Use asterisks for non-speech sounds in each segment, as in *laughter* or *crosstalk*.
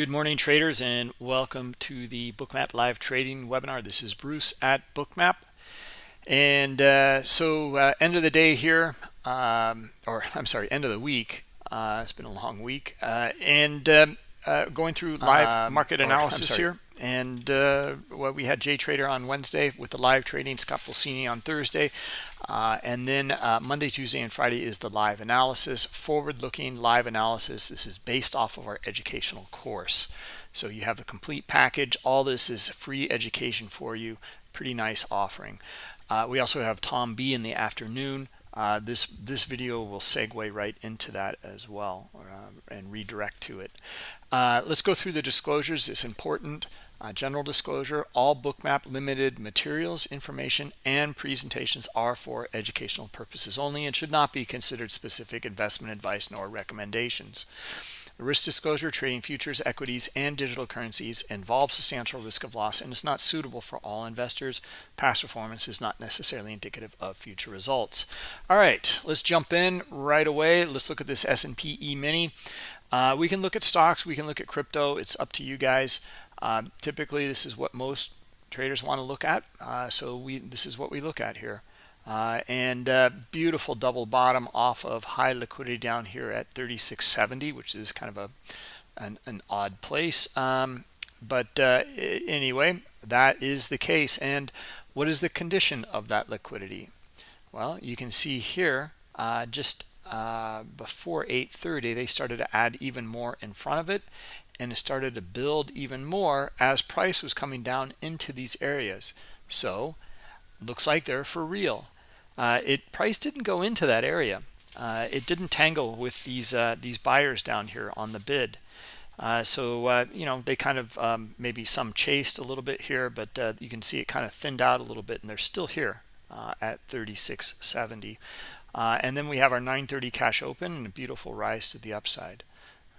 Good morning, traders, and welcome to the Bookmap live trading webinar. This is Bruce at Bookmap. And uh, so uh, end of the day here, um, or *laughs* I'm sorry, end of the week. Uh, it's been a long week. Uh, and um, uh, going through live um, market analysis here. And uh, well, we had Jay Trader on Wednesday with the live trading, Scott Pulcini on Thursday. Uh, and then uh, Monday, Tuesday, and Friday is the live analysis, forward-looking live analysis. This is based off of our educational course. So you have the complete package. All this is free education for you. Pretty nice offering. Uh, we also have Tom B in the afternoon. Uh, this this video will segue right into that as well uh, and redirect to it. Uh, let's go through the disclosures. It's important. Uh, general disclosure, all bookmap limited materials, information, and presentations are for educational purposes only and should not be considered specific investment advice nor recommendations. Risk disclosure, trading futures, equities, and digital currencies involves substantial risk of loss and is not suitable for all investors. Past performance is not necessarily indicative of future results. All right, let's jump in right away. Let's look at this S&P E-mini. Uh, we can look at stocks. We can look at crypto. It's up to you guys. Uh, typically, this is what most traders want to look at. Uh, so we this is what we look at here. Uh, and uh, beautiful double bottom off of high liquidity down here at 3670, which is kind of a an, an odd place. Um, but uh, anyway, that is the case. And what is the condition of that liquidity? Well, you can see here uh, just uh, before 8.30 they started to add even more in front of it and it started to build even more as price was coming down into these areas. So looks like they're for real. Uh, it price didn't go into that area. Uh, it didn't tangle with these uh, these buyers down here on the bid. Uh, so uh, you know they kind of um, maybe some chased a little bit here but uh, you can see it kind of thinned out a little bit and they're still here at 3670 and then we have our 930 cash open and a beautiful rise to the upside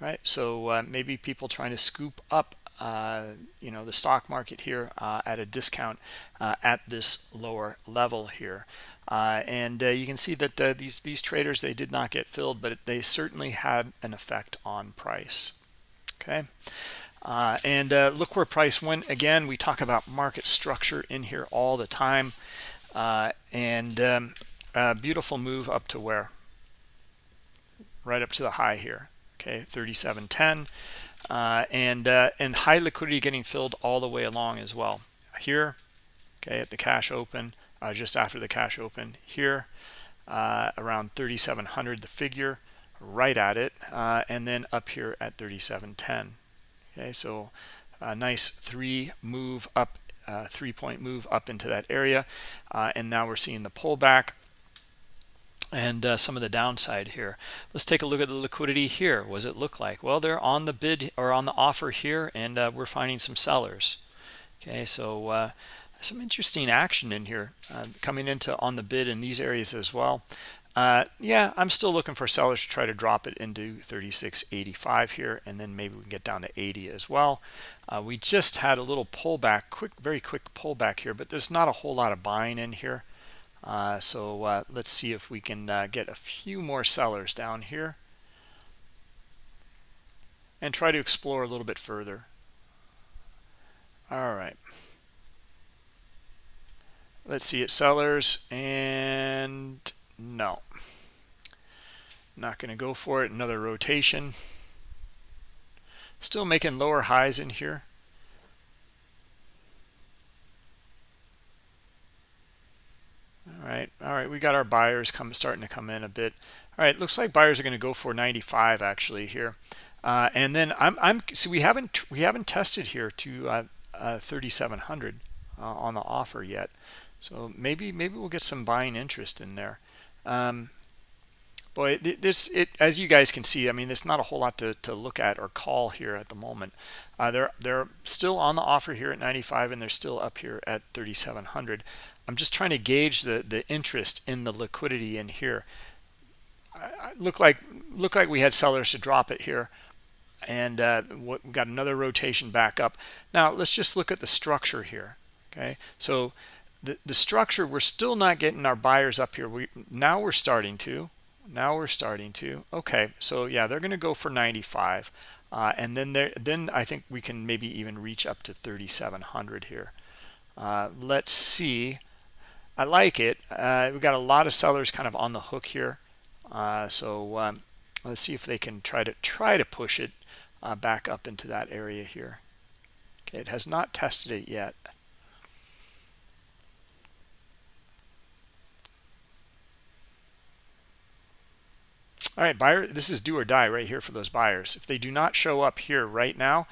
right so uh, maybe people trying to scoop up uh, you know the stock market here uh, at a discount uh, at this lower level here. Uh, and uh, you can see that these these traders they did not get filled but they certainly had an effect on price. Okay? And look where price went again. We talk about market structure in here all the time. And um, beautiful move up to where? Right up to the high here okay 3710 uh, and uh, and high liquidity getting filled all the way along as well. Here okay at the cash open uh, just after the cash open here uh, around 3700 the figure right at it uh, and then up here at 3710 okay so a nice three move up uh, three point move up into that area and now we're seeing the pullback and uh, some of the downside here. Let's take a look at the liquidity here. What does it look like? Well they're on the bid or on the offer here and uh, we're finding some sellers. Okay so uh, some interesting action in here uh, coming into on the bid in these areas as well. Uh, yeah i'm still looking for sellers to try to drop it into 36.85 here and then maybe we can get down to 80 as well. Uh, we just had a little pullback quick very quick pullback here but there's not a whole lot of buying in here uh, so uh, let's see if we can uh, get a few more sellers down here and try to explore a little bit further. All right. Let's see it sellers and no. Not going to go for it. Another rotation. Still making lower highs in here. All right all right we got our buyers come starting to come in a bit. All right looks like buyers are going to go for 95 actually here. Uh, and then i'm i'm so we haven't we haven't tested here to uh, uh, 3700 uh, on the offer yet. So maybe maybe we'll get some buying interest in there. Um, boy this it as you guys can see i mean there's not a whole lot to, to look at or call here at the moment. Uh, they're they're still on the offer here at 95 and they're still up here at 3700 I'm just trying to gauge the the interest in the liquidity in here. I, look like look like we had sellers to drop it here, and uh, what, we got another rotation back up. Now let's just look at the structure here. Okay, so the the structure we're still not getting our buyers up here. We now we're starting to. now we're starting to okay so yeah they're going to go for 95 uh, and then there then i think we can maybe even reach up to 3700 here uh, let's see i like it. Uh, we've got a lot of sellers kind of on the hook here. Uh, so um, let's see if they can try to try to push it uh, back up into that area here. Okay it has not tested it yet. All right buyer this is do or die right here for those buyers. If they do not show up here right now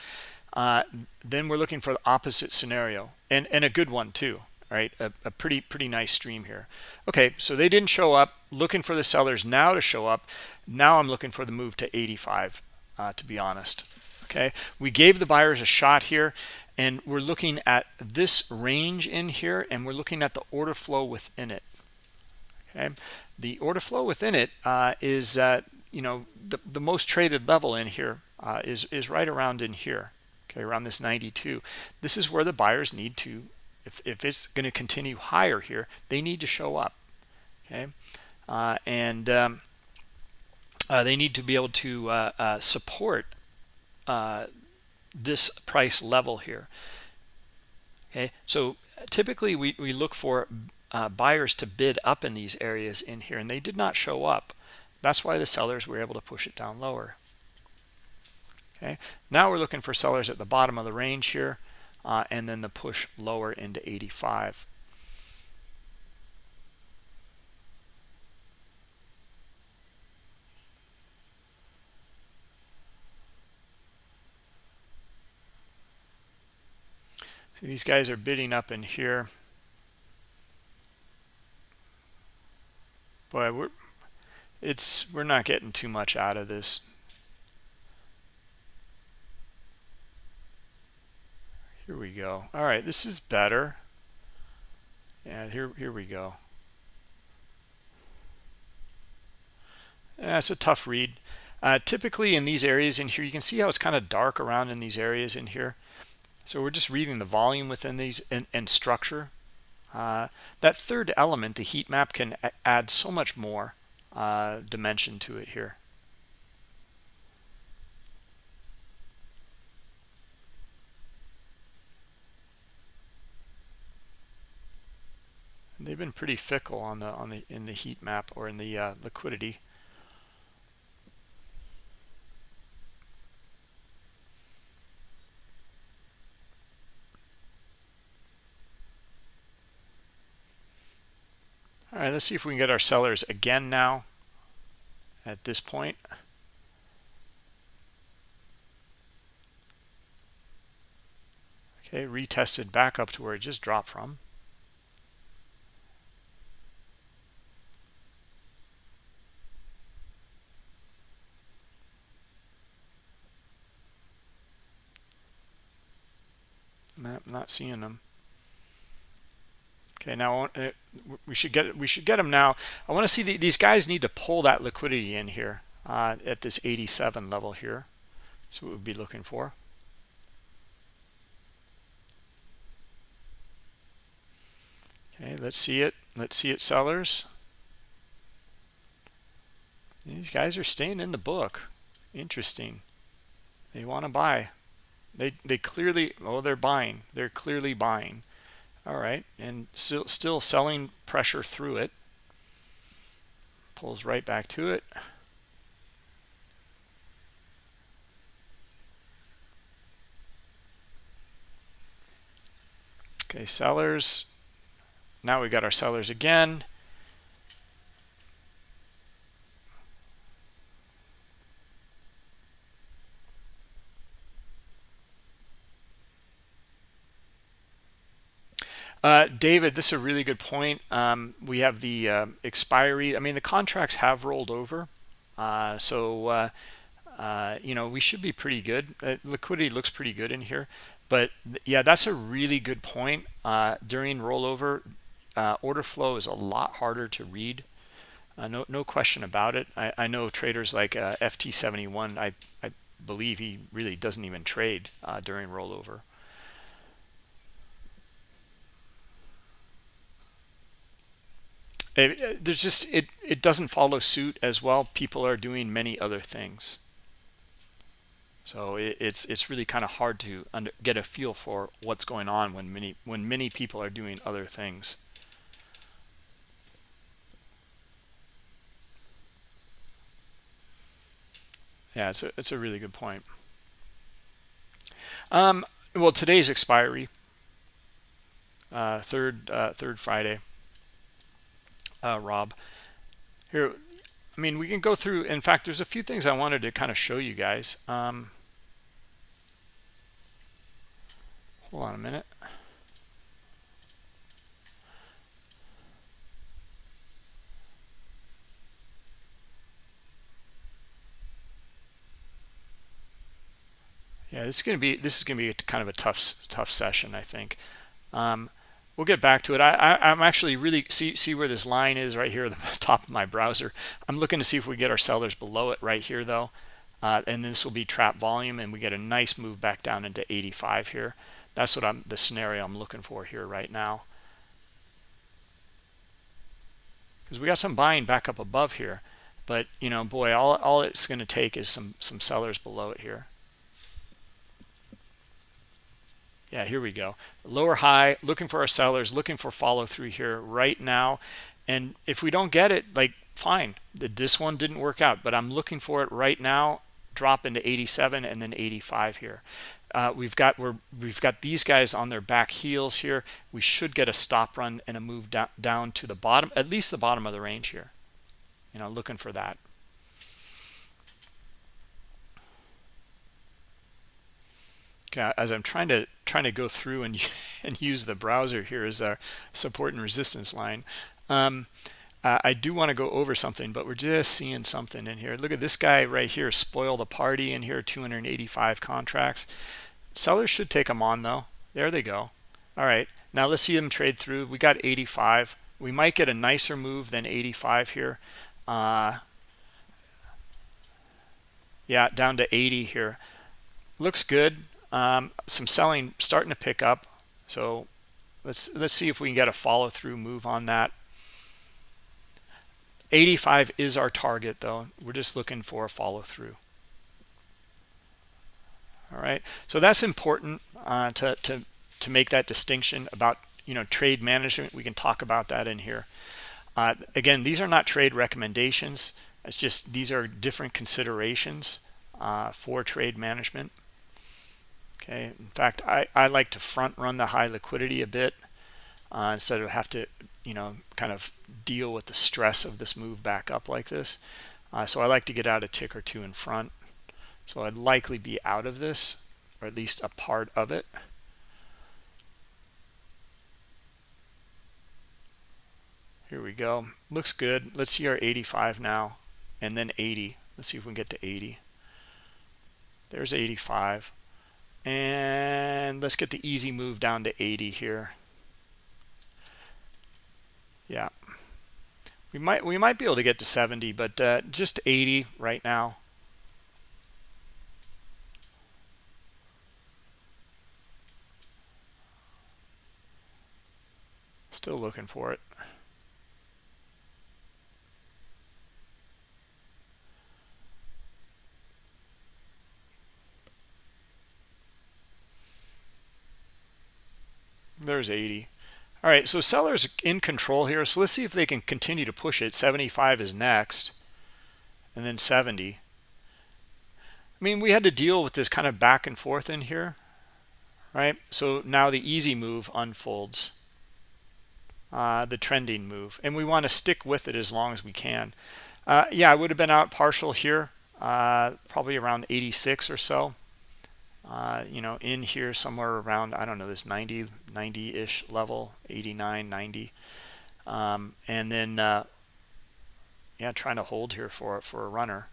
uh, then we're looking for the opposite scenario and and a good one too right? A, a, pretty pretty nice stream here. Okay so they didn't show up. Looking for the sellers now to show up. Now i'm looking for the move to 85 uh, to be honest. Okay we gave the buyers a shot here and we're looking at this range in here and we're looking at the order flow within it. Okay the order flow within it uh, is, uh, you know, the, the most traded level in here uh, is is right around in here, okay, around this 92. This is where the buyers need to, if, if it's going to continue higher here, they need to show up, okay, uh, and um, uh, they need to be able to uh, support this price level here. Okay, so typically we, we look for uh, buyers to bid up in these areas in here and they did not show up. That's why the sellers were able to push it down lower okay? Now we're looking for sellers at the bottom of the range here uh, and then the push lower into 85 So these guys are bidding up in here. Boy we're it's we're not getting too much out of this here we go. All right this is better. Yeah here here we go. That's a tough read. Uh, typically in these areas in here you can see how it's kind of dark around in these areas in here. So we're just reading the volume within these and, and structure. Uh, that third element, the heat map, can add so much more uh, dimension to it here. They've been pretty fickle on the on the in the heat map or in the uh, liquidity. All right, let's see if we can get our sellers again now at this point. Okay, retested back up to where it just dropped from. I'm not seeing them. Okay, now uh, we should get we should get them now. I want to see the, these guys need to pull that liquidity in here uh, at this 87 level here. That's what we'd be looking for. Okay, let's see it. Let's see it, sellers. These guys are staying in the book. Interesting. They want to buy. They they clearly oh they're buying. They're clearly buying. All right. And still still selling pressure through it. Pulls right back to it. Okay sellers. Now we got our sellers again Uh, David, this is a really good point. Um, we have the uh, expiry. I mean, the contracts have rolled over. Uh, so, uh, uh, you know, we should be pretty good. Uh, liquidity looks pretty good in here. But, yeah, that's a really good point. during rollover, order flow is a lot harder to read. no, no question about it. I, I know traders like FT71, I, I believe he really doesn't even trade during rollover. It, there's just it it doesn't follow suit as well. People are doing many other things. So it, it's it's really kind of hard to under, get a feel for what's going on when many when many people are doing other things. Yeah it's a, it's a really good point. Um well today's expiry uh third uh third friday uh, Rob. Here, I mean, we can go through. In fact, there's a few things I wanted to kind of show you guys. Um, hold on a minute. Yeah, this is going to be this is going to be kind of a tough tough session, I think. Um, we'll get back to it. I, am actually really see see where this line is right here at the *laughs* top of my browser. I'm looking to see if we get our sellers below it right here though. Uh, and this will be trap volume and we get a nice move back down into 85 here. That's what I'm the scenario I'm looking for here right now. Because we got some buying back up above here. But you know, boy, all, all it's going to take is some some sellers below it here. Yeah here we go. Lower high looking for our sellers looking for follow through here right now. And if we don't get it like fine. This one didn't work out but i'm looking for it right now. Drop into 87 and then 85 here. Uh, we've got we're we've got these guys on their back heels here. We should get a stop run and a move down, down to the bottom at least the bottom of the range here. You know looking for that as I'm trying to trying to go through and *laughs* and use the browser here as our support and resistance line. Um, uh, I do want to go over something, but we're just seeing something in here. Look at this guy right here, spoil the party in here, 285 contracts. Sellers should take them on though. There they go. All right, now let's see them trade through. We got 85. We might get a nicer move than 85 here. Uh, yeah, down to 80 here. Looks good um, some selling starting to pick up. So let's let's see if we can get a follow-through move on that. 85 is our target though. We're just looking for a follow-through. All right. So that's important uh, to, to to make that distinction about you know trade management. We can talk about that in here. Uh, again these are not trade recommendations. It's just these are different considerations uh, for trade management okay in fact i i like to front run the high liquidity a bit uh, instead of have to you know kind of deal with the stress of this move back up like this. Uh, so i like to get out a tick or two in front. So i'd likely be out of this or at least a part of it. Here we go. Looks good. Let's see our 85 now and then 80 let's see if we can get to 80 there's 85 and let's get the easy move down to 80 here. Yeah. We might we might be able to get to 70 but uh, just 80 right now. Still looking for it there's 80 all right so sellers in control here so let's see if they can continue to push it. 75 is next and then 70 I mean we had to deal with this kind of back and forth in here right? So now the easy move unfolds. Uh, the trending move and we want to stick with it as long as we can. Uh, yeah I would have been out partial here uh, probably around 86 or so uh, you know, in here somewhere around, I don't know, this 90, 90-ish level, 89, 90. Um, and then, uh, yeah, trying to hold here for, for a runner.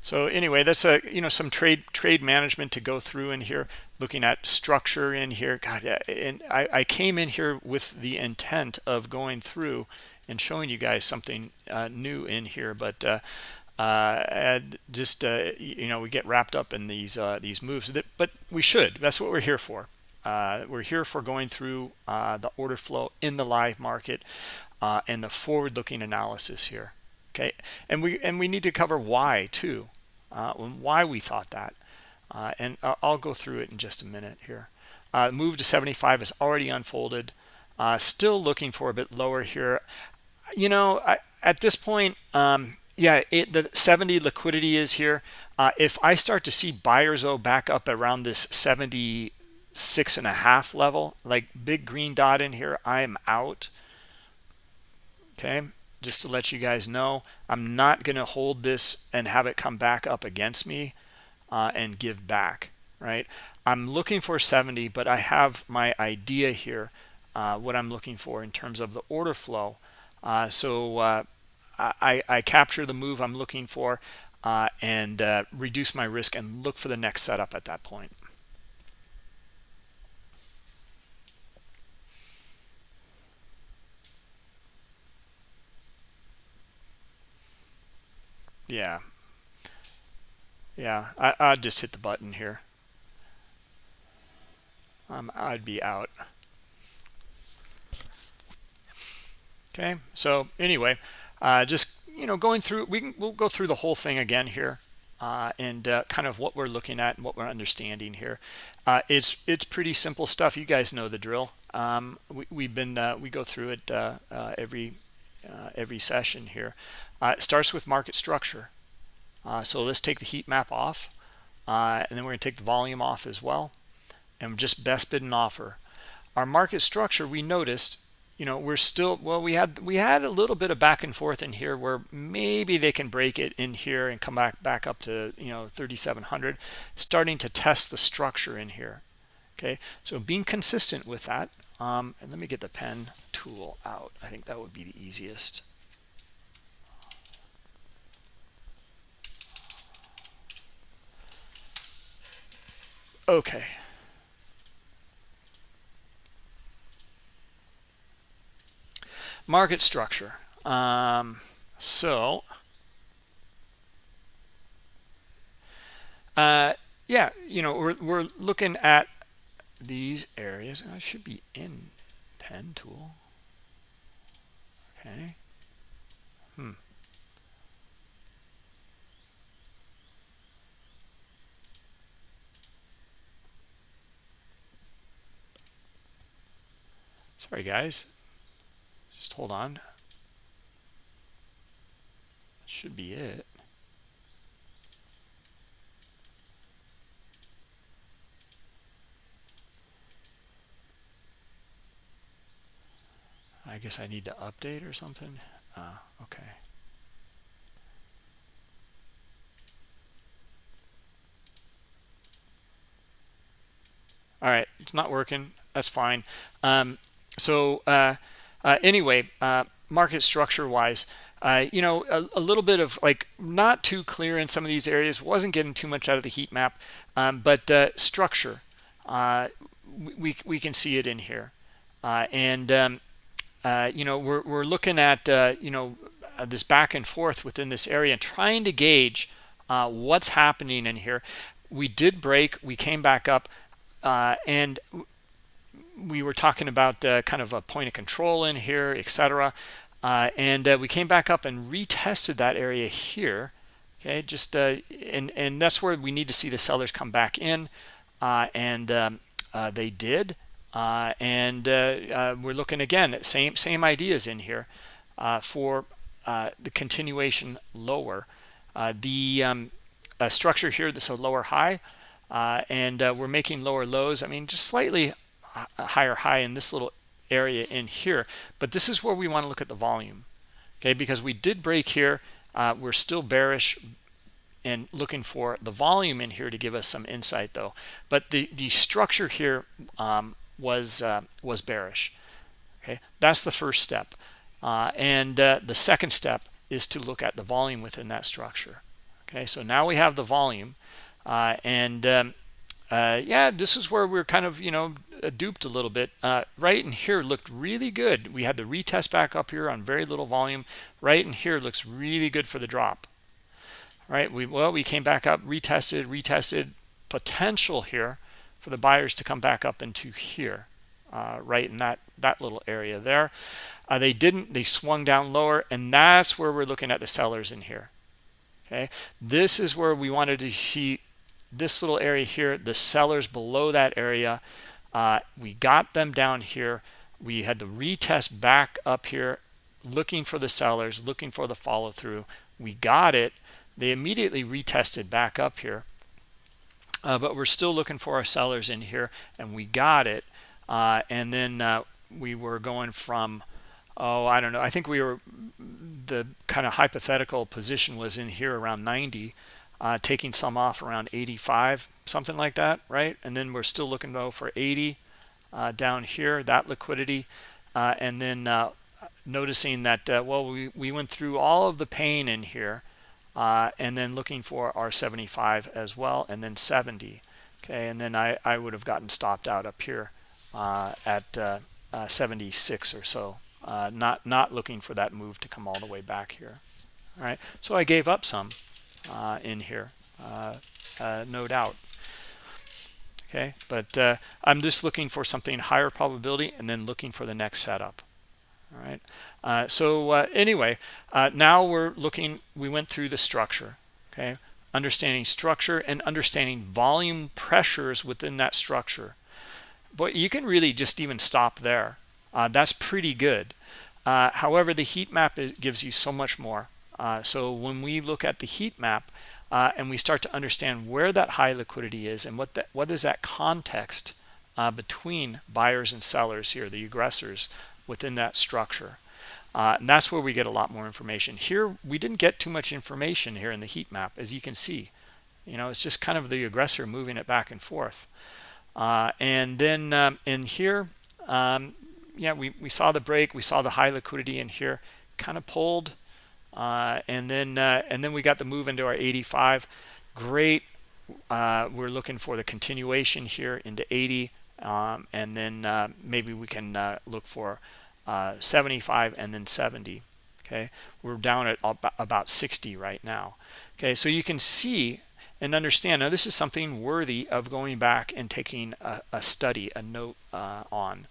So anyway, that's a you know some trade trade management to go through in here, looking at structure in here. God, and I, I came in here with the intent of going through and showing you guys something uh, new in here but uh, uh, just uh, you know we get wrapped up in these uh, these moves that, but we should that's what we're here for uh, we're here for going through uh, the order flow in the live market uh, and the forward-looking analysis here. Okay, and we and we need to cover why too, uh, why we thought that, uh, and I'll go through it in just a minute here. Uh, move to 75 is already unfolded. still looking for a bit lower here. You know, I, at this point, um, yeah, it, the 70 liquidity is here. Uh, if I start to see buyers though back up around this 76 and a half level, like big green dot in here, I'm out. Okay, just to let you guys know, I'm not going to hold this and have it come back up against me uh, and give back, right? I'm looking for 70, but I have my idea here, uh, what I'm looking for in terms of the order flow. Uh, so uh, I, I capture the move I'm looking for uh, and reduce my risk and look for the next setup at that point. Yeah. Yeah, I, I'd just hit the button here. Um, I'd be out. Okay, so anyway, uh, just you know going through we can we'll go through the whole thing again here uh, and uh, kind of what we're looking at and what we're understanding here. Uh, it's it's pretty simple stuff. You guys know the drill. Um, we, we've been uh, we go through it uh, every every session here. It starts with market structure. So let's take the heat map off and then we're going to take the volume off as well and just best bid and offer. Our market structure we noticed you know we're still well we had we had a little bit of back and forth in here where maybe they can break it in here and come back back up to you know 3700 starting to test the structure in here okay? So being consistent with that um, and let me get the pen tool out. I think that would be the easiest. Okay market structure. Um, so uh, yeah you know we're, we're looking at these areas. I should be in pen tool. Okay. Hmm. Sorry guys just hold on. Should be it. I guess I need to update or something. Uh, okay. All right, it's not working. That's fine. Um, so uh, uh, anyway, uh, market structure wise, uh, you know, a, a, little bit of like not too clear in some of these areas, wasn't getting too much out of the heat map, um, but uh, structure, uh, we, we can see it in here. Uh, and, um, you know, we're, we're looking at, you know, this back and forth within this area and trying to gauge what's happening in here. We did break, we came back up, and we were talking about uh, kind of a point of control in here, etc. Uh, and uh, we came back up and retested that area here. Okay, just uh, and and that's where we need to see the sellers come back in, uh, and um, uh, they did. and we're looking again at same same ideas in here for the continuation lower. the um, structure here, is a lower high, and we're making lower lows. I mean, just slightly higher high in this little area in here. But this is where we want to look at the volume okay? Because we did break here uh, we're still bearish and looking for the volume in here to give us some insight though. But the the structure here um, was uh, was bearish okay? That's the first step. Uh, and uh, the second step is to look at the volume within that structure okay? So now we have the volume uh, and um, uh, yeah this is where we're kind of you know uh, duped a little bit. Uh, right in here looked really good. We had the retest back up here on very little volume. Right in here looks really good for the drop. All right, we well we came back up retested retested. Potential here for the buyers to come back up into here uh, right in that that little area there. Uh, they didn't they swung down lower and that's where we're looking at the sellers in here. Okay this is where we wanted to see this little area here the sellers below that area uh, we got them down here. We had the retest back up here looking for the sellers looking for the follow through we got it. They immediately retested back up here. Uh, but we're still looking for our sellers in here and we got it. Uh, and then uh, we were going from oh i don't know i think we were the kind of hypothetical position was in here around 90 uh, taking some off around 85 something like that right? And then we're still looking though for 80 uh, down here that liquidity uh, and then uh, noticing that well we, we went through all of the pain in here and then looking for our 75 as well and then 70 okay? And then I, I would have gotten stopped out up here at 76 or so uh, not not looking for that move to come all the way back here all right? So i gave up some. uh, in here uh, uh no doubt. Okay but uh, i'm just looking for something higher probability and then looking for the next setup. All right uh, so anyway now we're looking we went through the structure okay? Understanding structure and understanding volume pressures within that structure. But you can really just even stop there. Uh, that's pretty good. Uh, however, the heat map gives you so much more. Uh, so when we look at the heat map uh, and we start to understand where that high liquidity is and what that what is that context uh, between buyers and sellers here, the aggressors within that structure. Uh, and that's where we get a lot more information. Here, we didn't get too much information here in the heat map, as you can see. You know, it's just kind of the aggressor moving it back and forth. and then um, in here, um, yeah, we, we saw the break, we saw the high liquidity in here, kind of pulled, uh, and then uh, and then we got the move into our 85. Great. Uh, we're looking for the continuation here into 80, um, and then uh, maybe we can uh, look for uh, 75 and then 70. Okay, we're down at about 60 right now. Okay, so you can see and understand now this is something worthy of going back and taking a, a study, a note on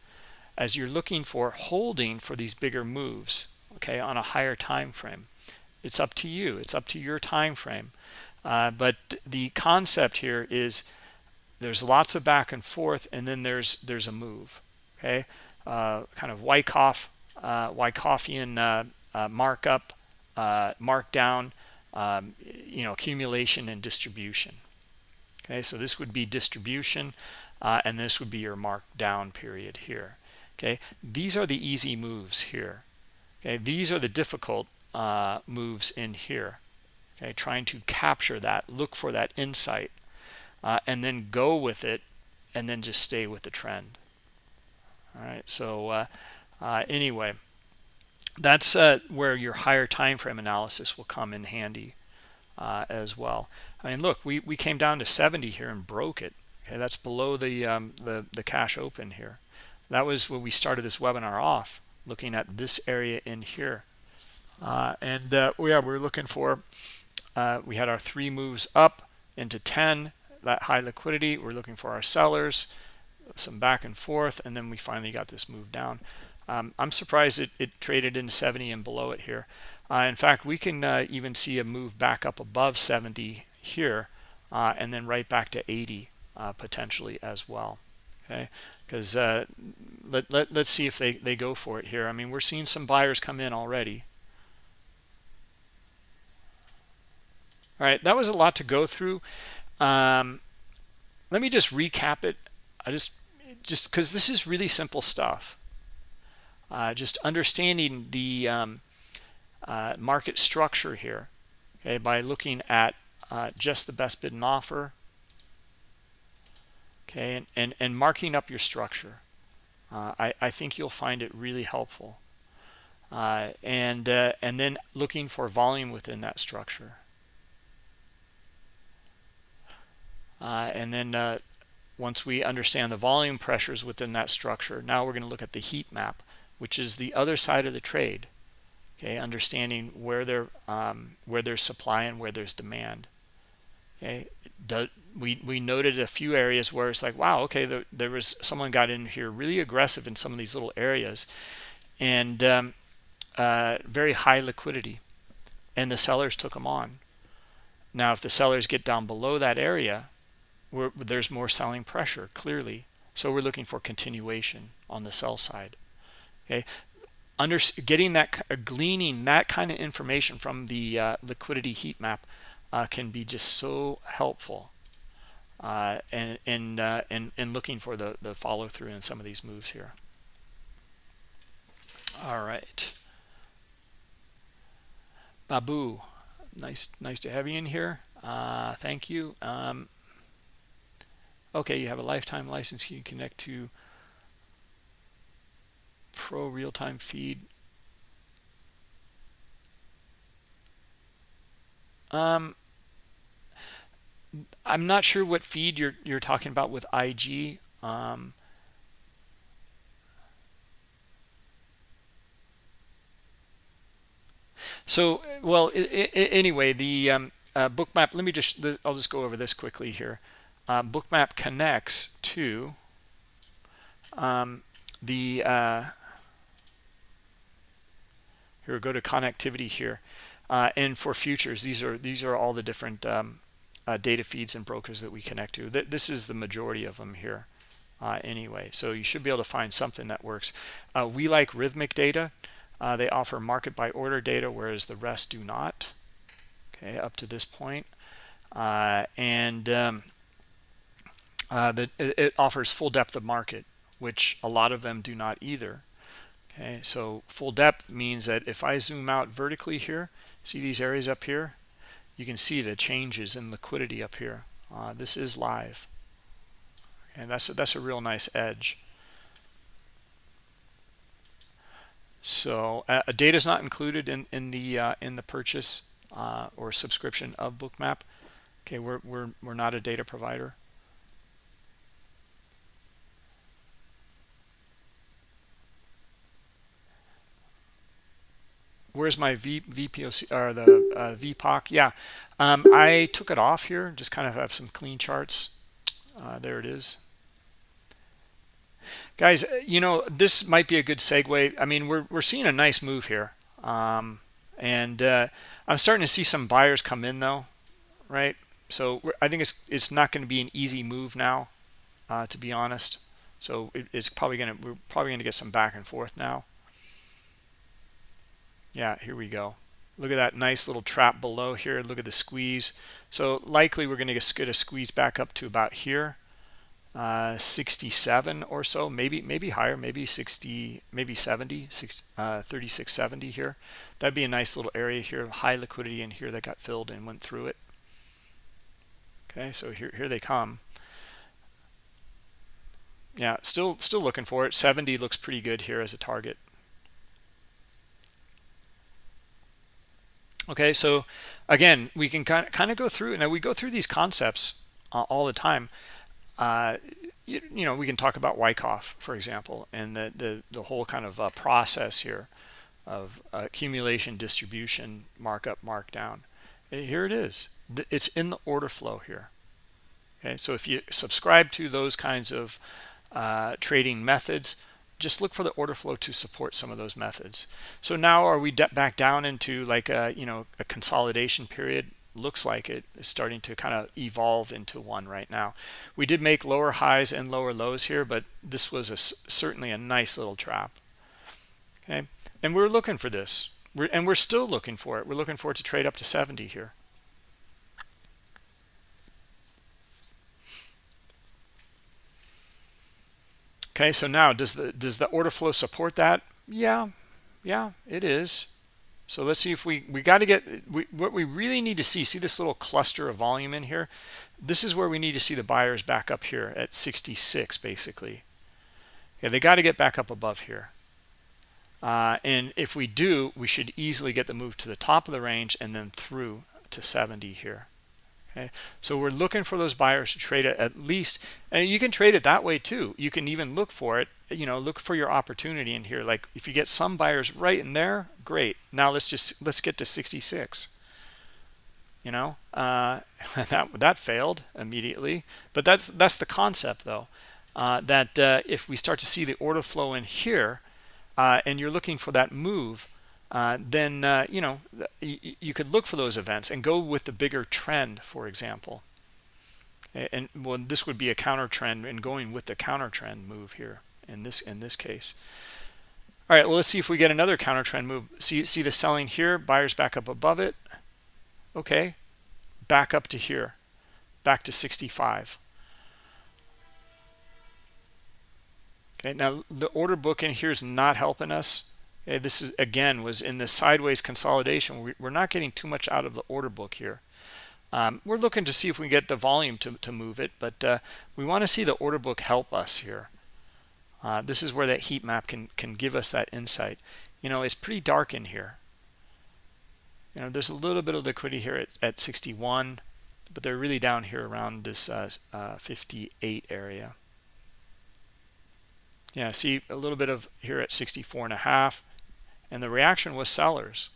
as you're looking for holding for these bigger moves okay on a higher time frame it's up to you. It's up to your time frame. Uh, but the concept here is there's lots of back and forth and then there's there's a move okay? Uh, kind of Wyckoff uh, Wyckoffian uh, uh, markup uh, markdown um, you know accumulation and distribution okay? So this would be distribution and this would be your markdown period here okay? These are the easy moves here okay? These are the difficult uh, moves in here okay trying to capture that look for that insight uh, and then go with it and then just stay with the trend. All right so uh, uh anyway that's uh, where your higher time frame analysis will come in handy uh, as well. I mean look we we came down to 70 here and broke it okay that's below the um, the the cash open here. That was when we started this webinar off looking at this area in here uh, and uh, yeah we're looking for uh, we had our three moves up into 10 that high liquidity we're looking for our sellers some back and forth and then we finally got this move down um, I'm surprised it, it traded in 70 and below it here uh, in fact we can uh, even see a move back up above 70 here uh, and then right back to 80 potentially as well okay because let, let, let's see if they, they go for it here. I mean, we're seeing some buyers come in already. All right, that was a lot to go through. Um, let me just recap it. I just just because this is really simple stuff. Uh, just understanding the um, uh, market structure here, okay, by looking at uh, just the best bid and offer, okay and and, and marking up your structure uh, I, I think you'll find it really helpful uh, and uh, and then looking for volume within that structure uh, and then uh, once we understand the volume pressures within that structure now we're going to look at the heat map which is the other side of the trade okay? Understanding where there um, where there's supply and where there's demand okay? We we noted a few areas where it's like wow okay there, there was someone got in here really aggressive in some of these little areas and um, uh, very high liquidity and the sellers took them on. Now if the sellers get down below that area there's more selling pressure clearly so we're looking for continuation on the sell side okay under getting that gleaning that kind of information from the uh, liquidity heat map uh, can be just so helpful uh, and and uh, and and looking for the the follow through in some of these moves here. All right, Babu, nice nice to have you in here. Uh, thank you. Um, okay, you have a lifetime license. You can connect to ProRealTime feed. Um, I'm not sure what feed you're you're talking about with IG. Um, so, well, anyway, the um, uh, bookmap. Let me just. I'll just go over this quickly here. Uh, bookmap connects to um, the. Uh, here, go to connectivity here, uh, and for futures, these are these are all the different um, uh, data feeds and brokers that we connect to. Th this is the majority of them here uh, anyway. So you should be able to find something that works. Uh, we like Rithmic data. Uh, they offer market by order data, whereas the rest do not. Okay, up to this point. And um, uh, the, it offers full depth of market, which a lot of them do not either. Okay, so full depth means that if I zoom out vertically here, see these areas up here, you can see the changes in liquidity up here. Uh, this is live. And that's a, that's a real nice edge. So uh, data is not included in in the uh, in the purchase uh, or subscription of Bookmap. Okay, we're we're we're not a data provider. Where's my v, VPOC or the uh, VPOC? Yeah, um, I took it off here. Just kind of have some clean charts. Uh, there it is. Guys, uh, you know, this might be a good segue. I mean, we're, we're seeing a nice move here. Um, and uh, I'm starting to see some buyers come in though, right? So I think it's it's not going to be an easy move now, uh, to be honest. So it, it's probably going to we're probably going to get some back and forth now yeah here we go. Look at that nice little trap below here. Look at the squeeze. So likely we're going to get a squeeze back up to about here. Uh, 67 or so maybe maybe higher maybe 60 maybe 70 six, uh, 3670 here. That'd be a nice little area here of high liquidity in here that got filled and went through it. Okay so here here they come. Yeah still still looking for it. 70 looks pretty good here as a target okay so again we can kind of, kind of go through now we go through these concepts uh, all the time. Uh, you, you, know we can talk about Wyckoff for example and the the, the whole kind of uh, process here of accumulation distribution markup markdown. And here it is. It's in the order flow here. Okay so if you subscribe to those kinds of uh, trading methods just look for the order flow to support some of those methods. So now are we back down into like a, you know, a consolidation period? Looks like it is starting to kind of evolve into one right now. We did make lower highs and lower lows here, but this was a, certainly a nice little trap. Okay, and we're looking for this. We're, and we're still looking for it. We're looking for it to trade up to 70 here. Okay so now does the does the order flow support that? Yeah yeah it is. So let's see if we we got to get we, what we really need to see see this little cluster of volume in here? This is where we need to see the buyers back up here at 66 basically. Yeah they got to get back up above here. Uh, and if we do we should easily get the move to the top of the range and then through to 70 here okay so we're looking for those buyers to trade it at least and you can trade it that way too. You can even look for it you know look for your opportunity in here. Like if you get some buyers right in there great. Now let's just let's get to 66 you know uh, *laughs* that that failed immediately but that's that's the concept though uh, that uh, if we start to see the order flow in here uh, and you're looking for that move uh, then uh, you know you, could look for those events and go with the bigger trend for example. And well this would be a counter trend and going with the counter trend move here in this in this case. All right well let's see if we get another counter trend move. See see the selling here buyers back up above it. Okay back up to here back to 65 okay now the order book in here is not helping us okay this is again was in the sideways consolidation. We're not getting too much out of the order book here. Um, we're looking to see if we get the volume to, to move it but uh, we want to see the order book help us here. Uh, this is where that heat map can can give us that insight. You know it's pretty dark in here. You know there's a little bit of liquidity here at, at 61 but they're really down here around this uh, uh, 58 area. Yeah see a little bit of here at 64 and a half and the reaction was sellers.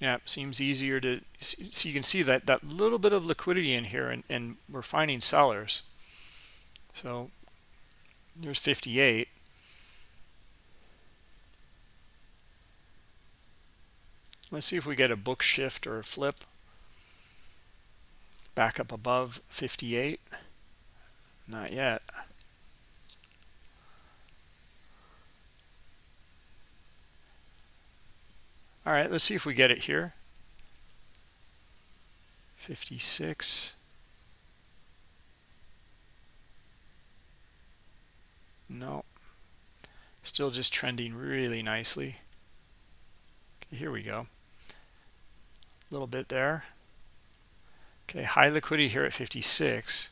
Yeah seems easier to see you can see that that little bit of liquidity in here and, and we're finding sellers. So there's 58 let's see if we get a book shift or a flip back up above 58 not yet. All right let's see if we get it here. 56 no still just trending really nicely. Okay, here we go. A little bit there okay high liquidity here at 56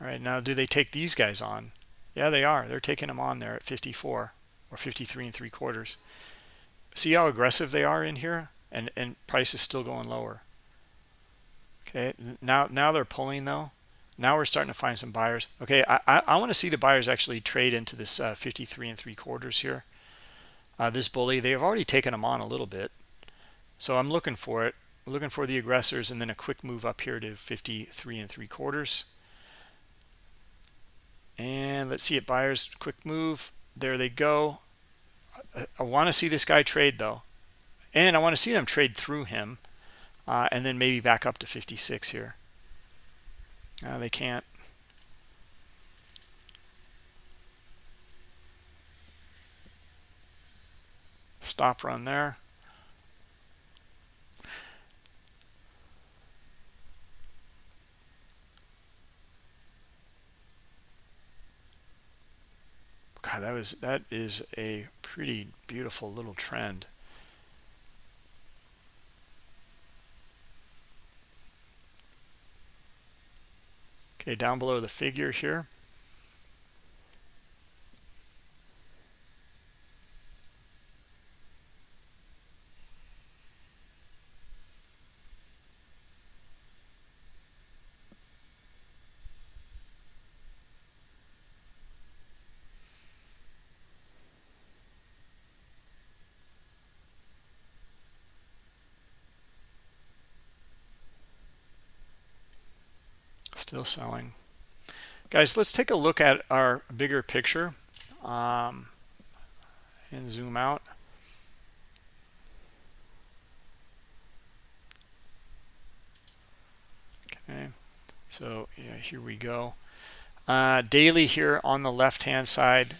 all right now do they take these guys on? Yeah they are. They're taking them on there at 54 or 53 and three quarters. See how aggressive they are in here? And and price is still going lower. Okay now now they're pulling though now we're starting to find some buyers. Okay i i, I want to see the buyers actually trade into this uh, 53 and three quarters here. Uh, this bully they've already taken them on a little bit. So i'm looking for it looking for the aggressors and then a quick move up here to 53 and three quarters. And let's see it buyers quick move. There they go. I, I want to see this guy trade though. And I want to see them trade through him uh, and then maybe back up to 56 here uh, they can't stop run there God, that was that is a pretty beautiful little trend. Okay, down below the figure here. Still selling. Guys let's take a look at our bigger picture um, and zoom out. Okay so yeah here we go. Uh, daily here on the left hand side.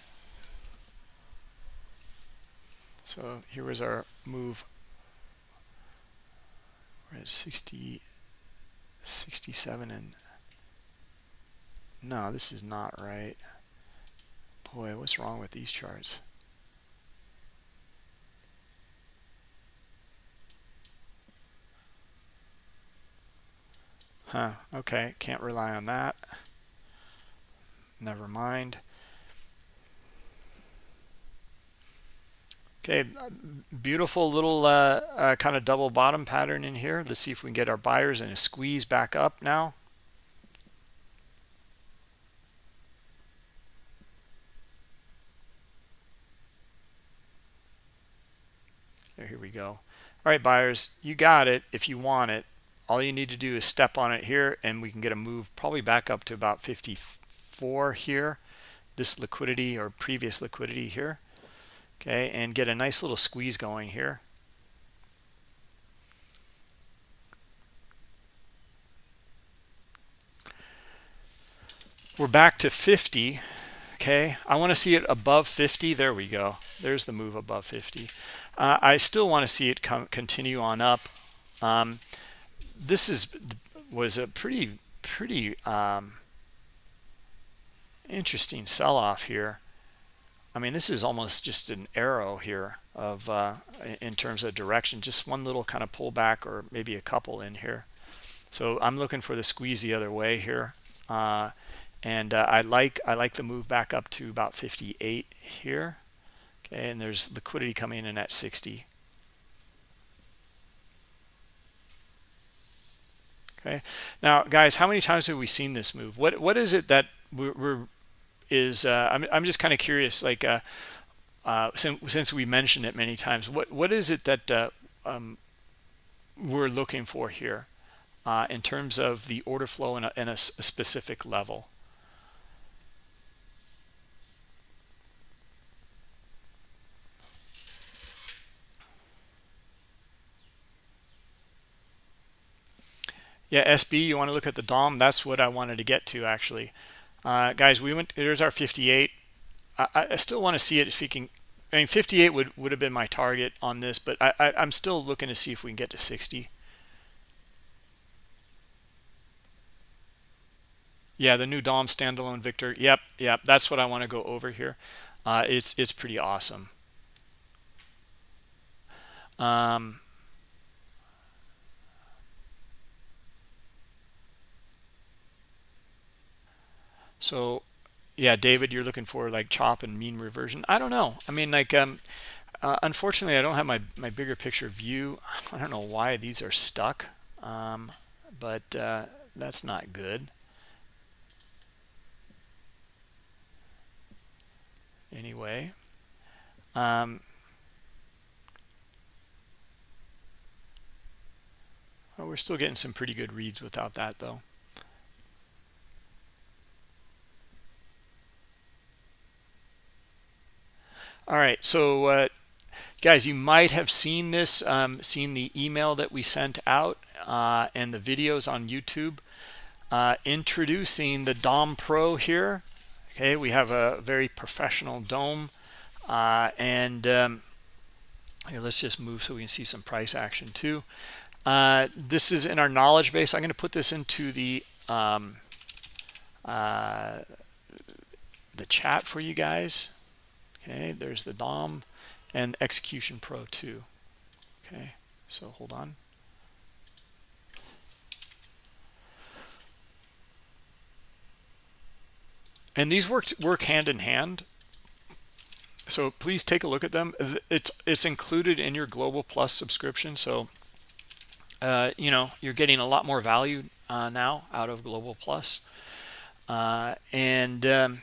So here was our move. We're at 60 67 and no, this is not right. Boy, what's wrong with these charts? Huh, okay, can't rely on that. Never mind. Okay, beautiful little uh, uh, kind of double bottom pattern in here. Let's see if we can get our buyers in a squeeze back up now. Here we go. All right, buyers, you got it if you want it. All you need to do is step on it here and we can get a move probably back up to about 54 here. This liquidity or previous liquidity here okay and get a nice little squeeze going here we're back to 50 okay i want to see it above 50 there we go there's the move above 50 uh, i still want to see it come continue on up um, this is was a pretty pretty um, interesting sell-off here I mean, this is almost just an arrow here of uh, in terms of direction, just one little kind of pullback or maybe a couple in here. So I'm looking for the squeeze the other way here. Uh, and uh, I like I like the move back up to about 58 here. Okay, and there's liquidity coming in at 60. Okay, now guys, how many times have we seen this move? What what is it that we're, we're is uh, I'm, I'm just kind of curious like uh, uh, since, since we mentioned it many times what what is it that uh, um, we're looking for here uh, in terms of the order flow in a, in a, a specific level yeah SB you want to look at the DOM that's what I wanted to get to actually uh, guys, we went, there's our 58. I, I still want to see it if we can, I mean, 58 would, would have been my target on this, but I, I, I'm still looking to see if we can get to 60. Yeah, the new DOM standalone Victor. Yep, yep, that's what I want to go over here. Uh, it's it's pretty awesome. Um, So yeah, David, you're looking for like chop and mean reversion. I don't know. I mean, like, um, uh, unfortunately, I don't have my, my bigger picture view. *laughs* I don't know why these are stuck, um, but uh, that's not good. Anyway, um, well, we're still getting some pretty good reads without that, though. All right, so uh, guys, you might have seen this, um, seen the email that we sent out uh, and the videos on YouTube uh, introducing the DOM Pro here. Okay, we have a very professional DOM uh, and um, here, let's just move so we can see some price action too. Uh, this is in our knowledge base. I'm going to put this into the um, uh, the chat for you guys okay there's the dom and execution pro 2 okay so hold on. And these work work hand in hand. So please take a look at them. It's it's included in your global plus subscription so uh, you know you're getting a lot more value uh, now out of global plus. Uh, and um,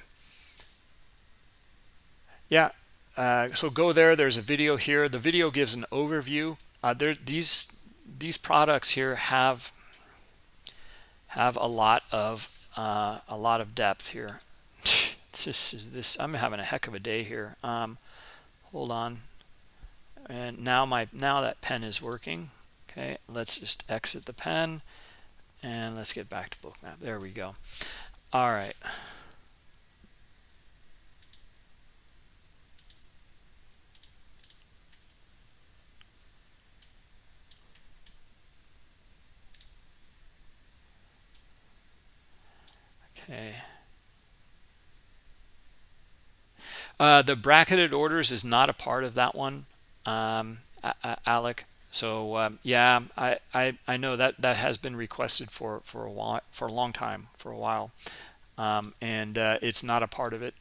yeah. Uh, so go there. There's a video here. The video gives an overview. Uh, there these these products here have have a lot of uh, a lot of depth here. *laughs* This is this I'm having a heck of a day here. Um, hold on. And now my now that pen is working. Okay. Let's just exit the pen and let's get back to bookmap there we go. All right Okay. Uh, the bracketed orders is not a part of that one, um, Alec. So um, yeah, I, I I know that that has been requested for for a while for a long time for a while, um, and uh, it's not a part of it.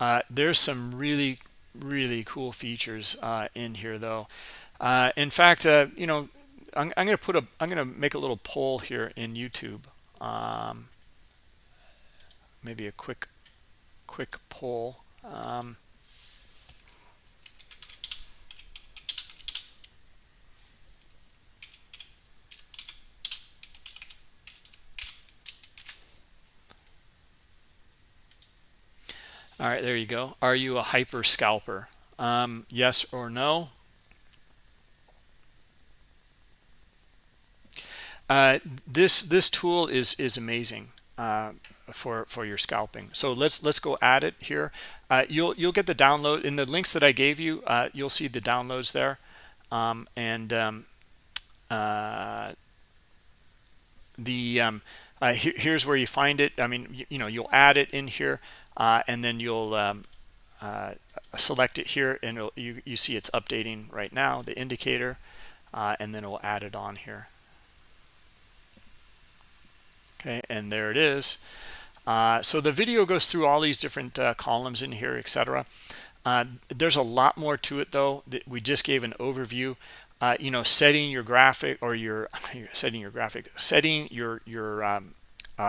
Uh, there's some really really cool features uh, in here though. Uh, in fact, uh, you know, I'm, I'm going to put a, I'm going to make a little poll here in YouTube. Um, maybe a quick, quick poll. Um, All right, there you go. Are you a hyper scalper? Um, yes or no? Uh, this this tool is is amazing uh, for for your scalping. So let's let's go add it here. Uh, you'll you'll get the download in the links that I gave you. Uh, you'll see the downloads there, um, and um, uh, the um, uh, here, here's where you find it. I mean, you, you know, you'll add it in here uh, and then you'll um, uh, select it here and you, you see it's updating right now the indicator and then we'll add it on here okay and there it is uh, so the video goes through all these different uh, columns in here etc uh, there's a lot more to it though that we just gave an overview you know setting your graphic or *laughs* your setting your graphic setting your your um,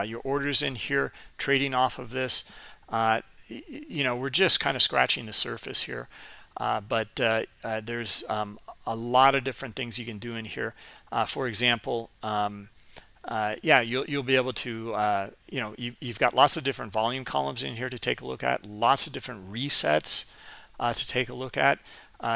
your orders in here trading off of this uh, you know, we're just kind of scratching the surface here. Uh, but uh, uh, there's um, a lot of different things you can do in here. Uh, for example, um, uh, yeah, you'll, you'll be able to, uh, you know, you, have got lots of different volume columns in here to take a look at, lots of different resets to take a look at.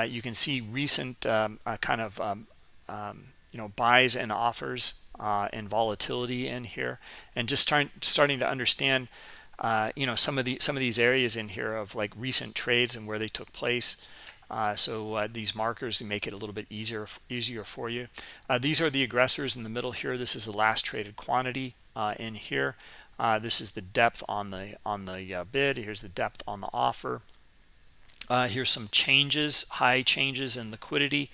you can see recent um, kind of, um, um, you know, buys and offers and volatility in here and just trying, starting to understand uh, you know some of the some of these areas in here of like recent trades and where they took place uh, so uh, these markers make it a little bit easier easier for you. Uh, these are the aggressors in the middle here. This is the last traded quantity uh, in here. Uh, this is the depth on the on the bid. Here's the depth on the offer. Here's some changes high changes in liquidity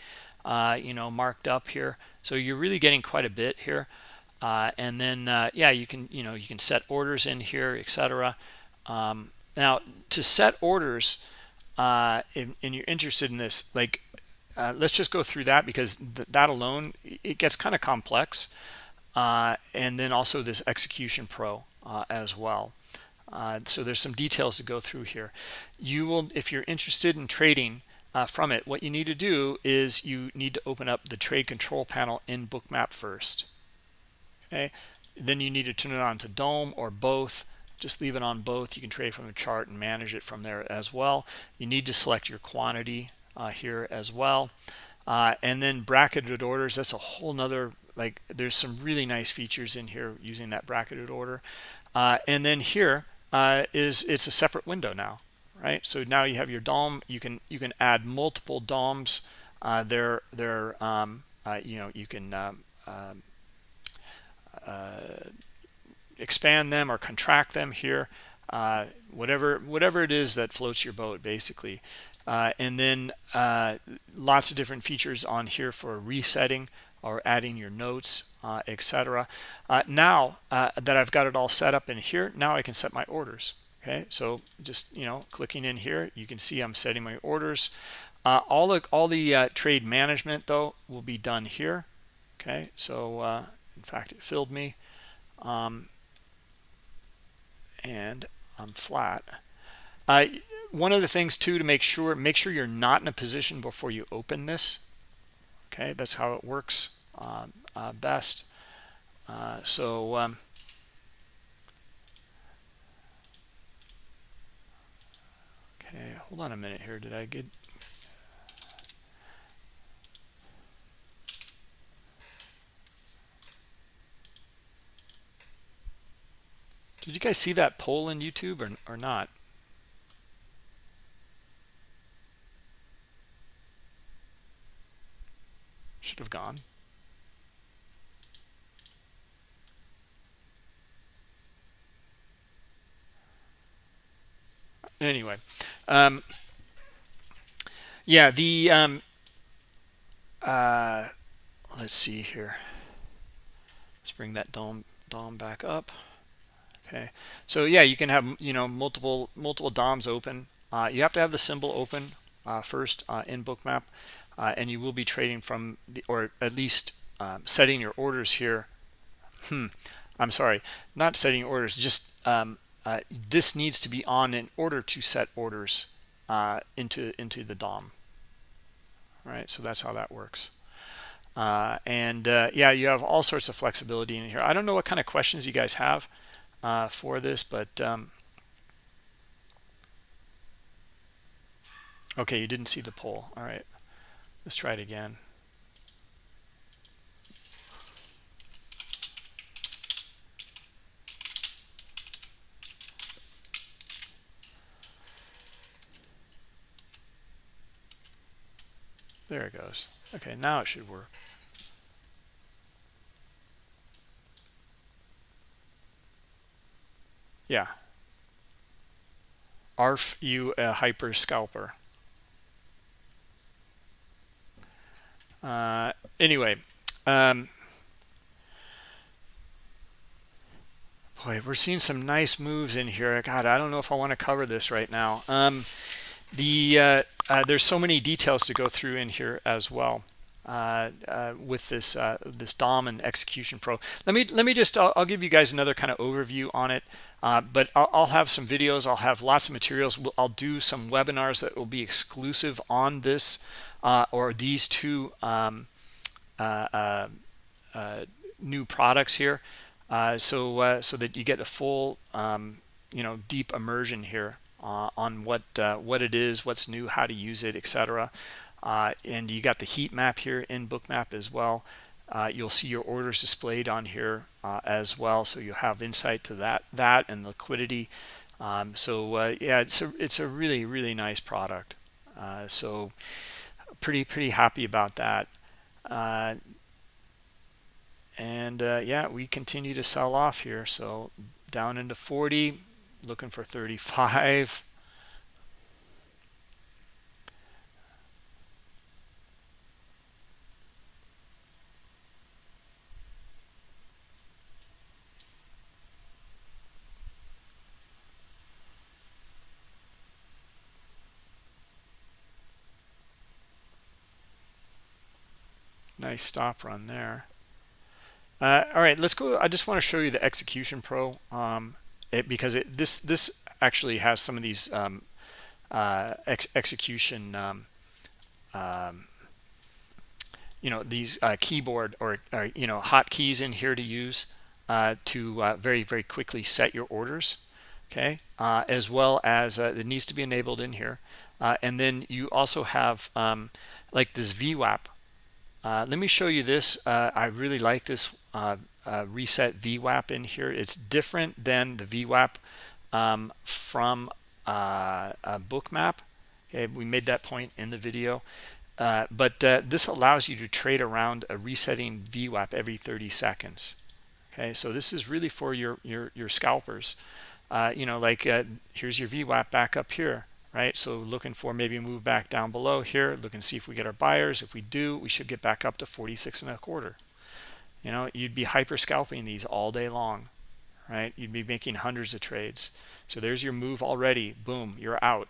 you know marked up here. So you're really getting quite a bit here. Uh, and then uh, yeah you can you know you can set orders in here etc um, now to set orders uh, and, you're interested in this like uh, let's just go through that because th that alone it gets kind of complex uh, and then also this execution pro uh, as well. So there's some details to go through here. You will if you're interested in trading from it what you need to do is you need to open up the trade control panel in bookmap first. Okay? Then you need to turn it on to DOM or both just leave it on both. You can trade from the chart and manage it from there as well. You need to select your quantity uh, here as well. Uh, and then bracketed orders that's a whole nother like there's some really nice features in here using that bracketed order. Uh, and then here uh, is it's a separate window now right? So now you have your DOM you can you can add multiple DOMs uh, they're they're um, uh, you know you can um, um, uh, expand them or contract them here uh, whatever whatever it is that floats your boat basically. Uh, and then uh, lots of different features on here for resetting or adding your notes uh, etc uh, now that I've got it all set up in here now I can set my orders okay? So just you know clicking in here you can see I'm setting my orders. All the all the trade management though will be done here okay? So in fact it filled me. Um, and I'm flat. One of the things too to make sure make sure you're not in a position before you open this okay? That's how it works um, uh, best. Uh, so um, okay hold on a minute here. Did I get Did you guys see that poll in YouTube or, or not? Should have gone. Anyway, um, yeah, the um, uh, let's see here. Let's bring that DOM DOM back up okay. So yeah you can have you know multiple multiple DOMs open. Uh, you have to have the symbol open uh, first uh, in bookmap uh, and you will be trading from the or at least um, setting your orders here. Hmm. I'm sorry. Not setting orders just um, uh, this needs to be on in order to set orders uh, into into the dom. Right? So that's how that works. And yeah you have all sorts of flexibility in here. I don't know what kind of questions you guys have uh, for this but um, okay you didn't see the poll all right let's try it again There it goes. Okay, now it should work. Yeah. ARF you a hyper scalper. Uh, anyway, um, boy, we're seeing some nice moves in here. I God, I don't know if I want to cover this right now. Um, the uh, uh, there's so many details to go through in here as well uh, uh, with this uh, this DOM and Execution Pro. Let me let me just I'll, I'll give you guys another kind of overview on it. Uh, but I'll, I'll, have some videos. I'll have lots of materials. I'll do some webinars that will be exclusive on this uh, or these two um, new products here. so so that you get a full um, you know deep immersion here uh, on what uh, what it is, what's new, how to use it, etc. Uh, and you got the heat map here in Bookmap as well. Uh, you'll see your orders displayed on here uh, as well, so you have insight to that that and liquidity. Um, so uh, yeah, it's a it's a really really nice product. so pretty pretty happy about that. and yeah, we continue to sell off here. So down into 40 looking for 35 nice stop run there. Uh, all right let's go i just want to show you the execution pro um, it, because it, this this actually has some of these um, uh, ex execution um, um, you know these uh, keyboard or, or, you know hotkeys in here to use uh, to uh, very very quickly set your orders okay? Uh, as well as uh, it needs to be enabled in here. And then you also have um, like this VWAP let me show you this I really like this uh, reset VWAP in here. It's different than the VWAP um, from uh, a bookmap. Okay, we made that point in the video. Uh, but uh, this allows you to trade around a resetting VWAP every 30 seconds. Okay, so this is really for your your your scalpers. Uh, you know, like uh, here's your VWAP back up here, right? So looking for maybe move back down below here. Look and see if we get our buyers. If we do, we should get back up to 46 and a quarter. You know you'd be hyper scalping these all day long right? You'd be making hundreds of trades. So there's your move already. Boom you're out.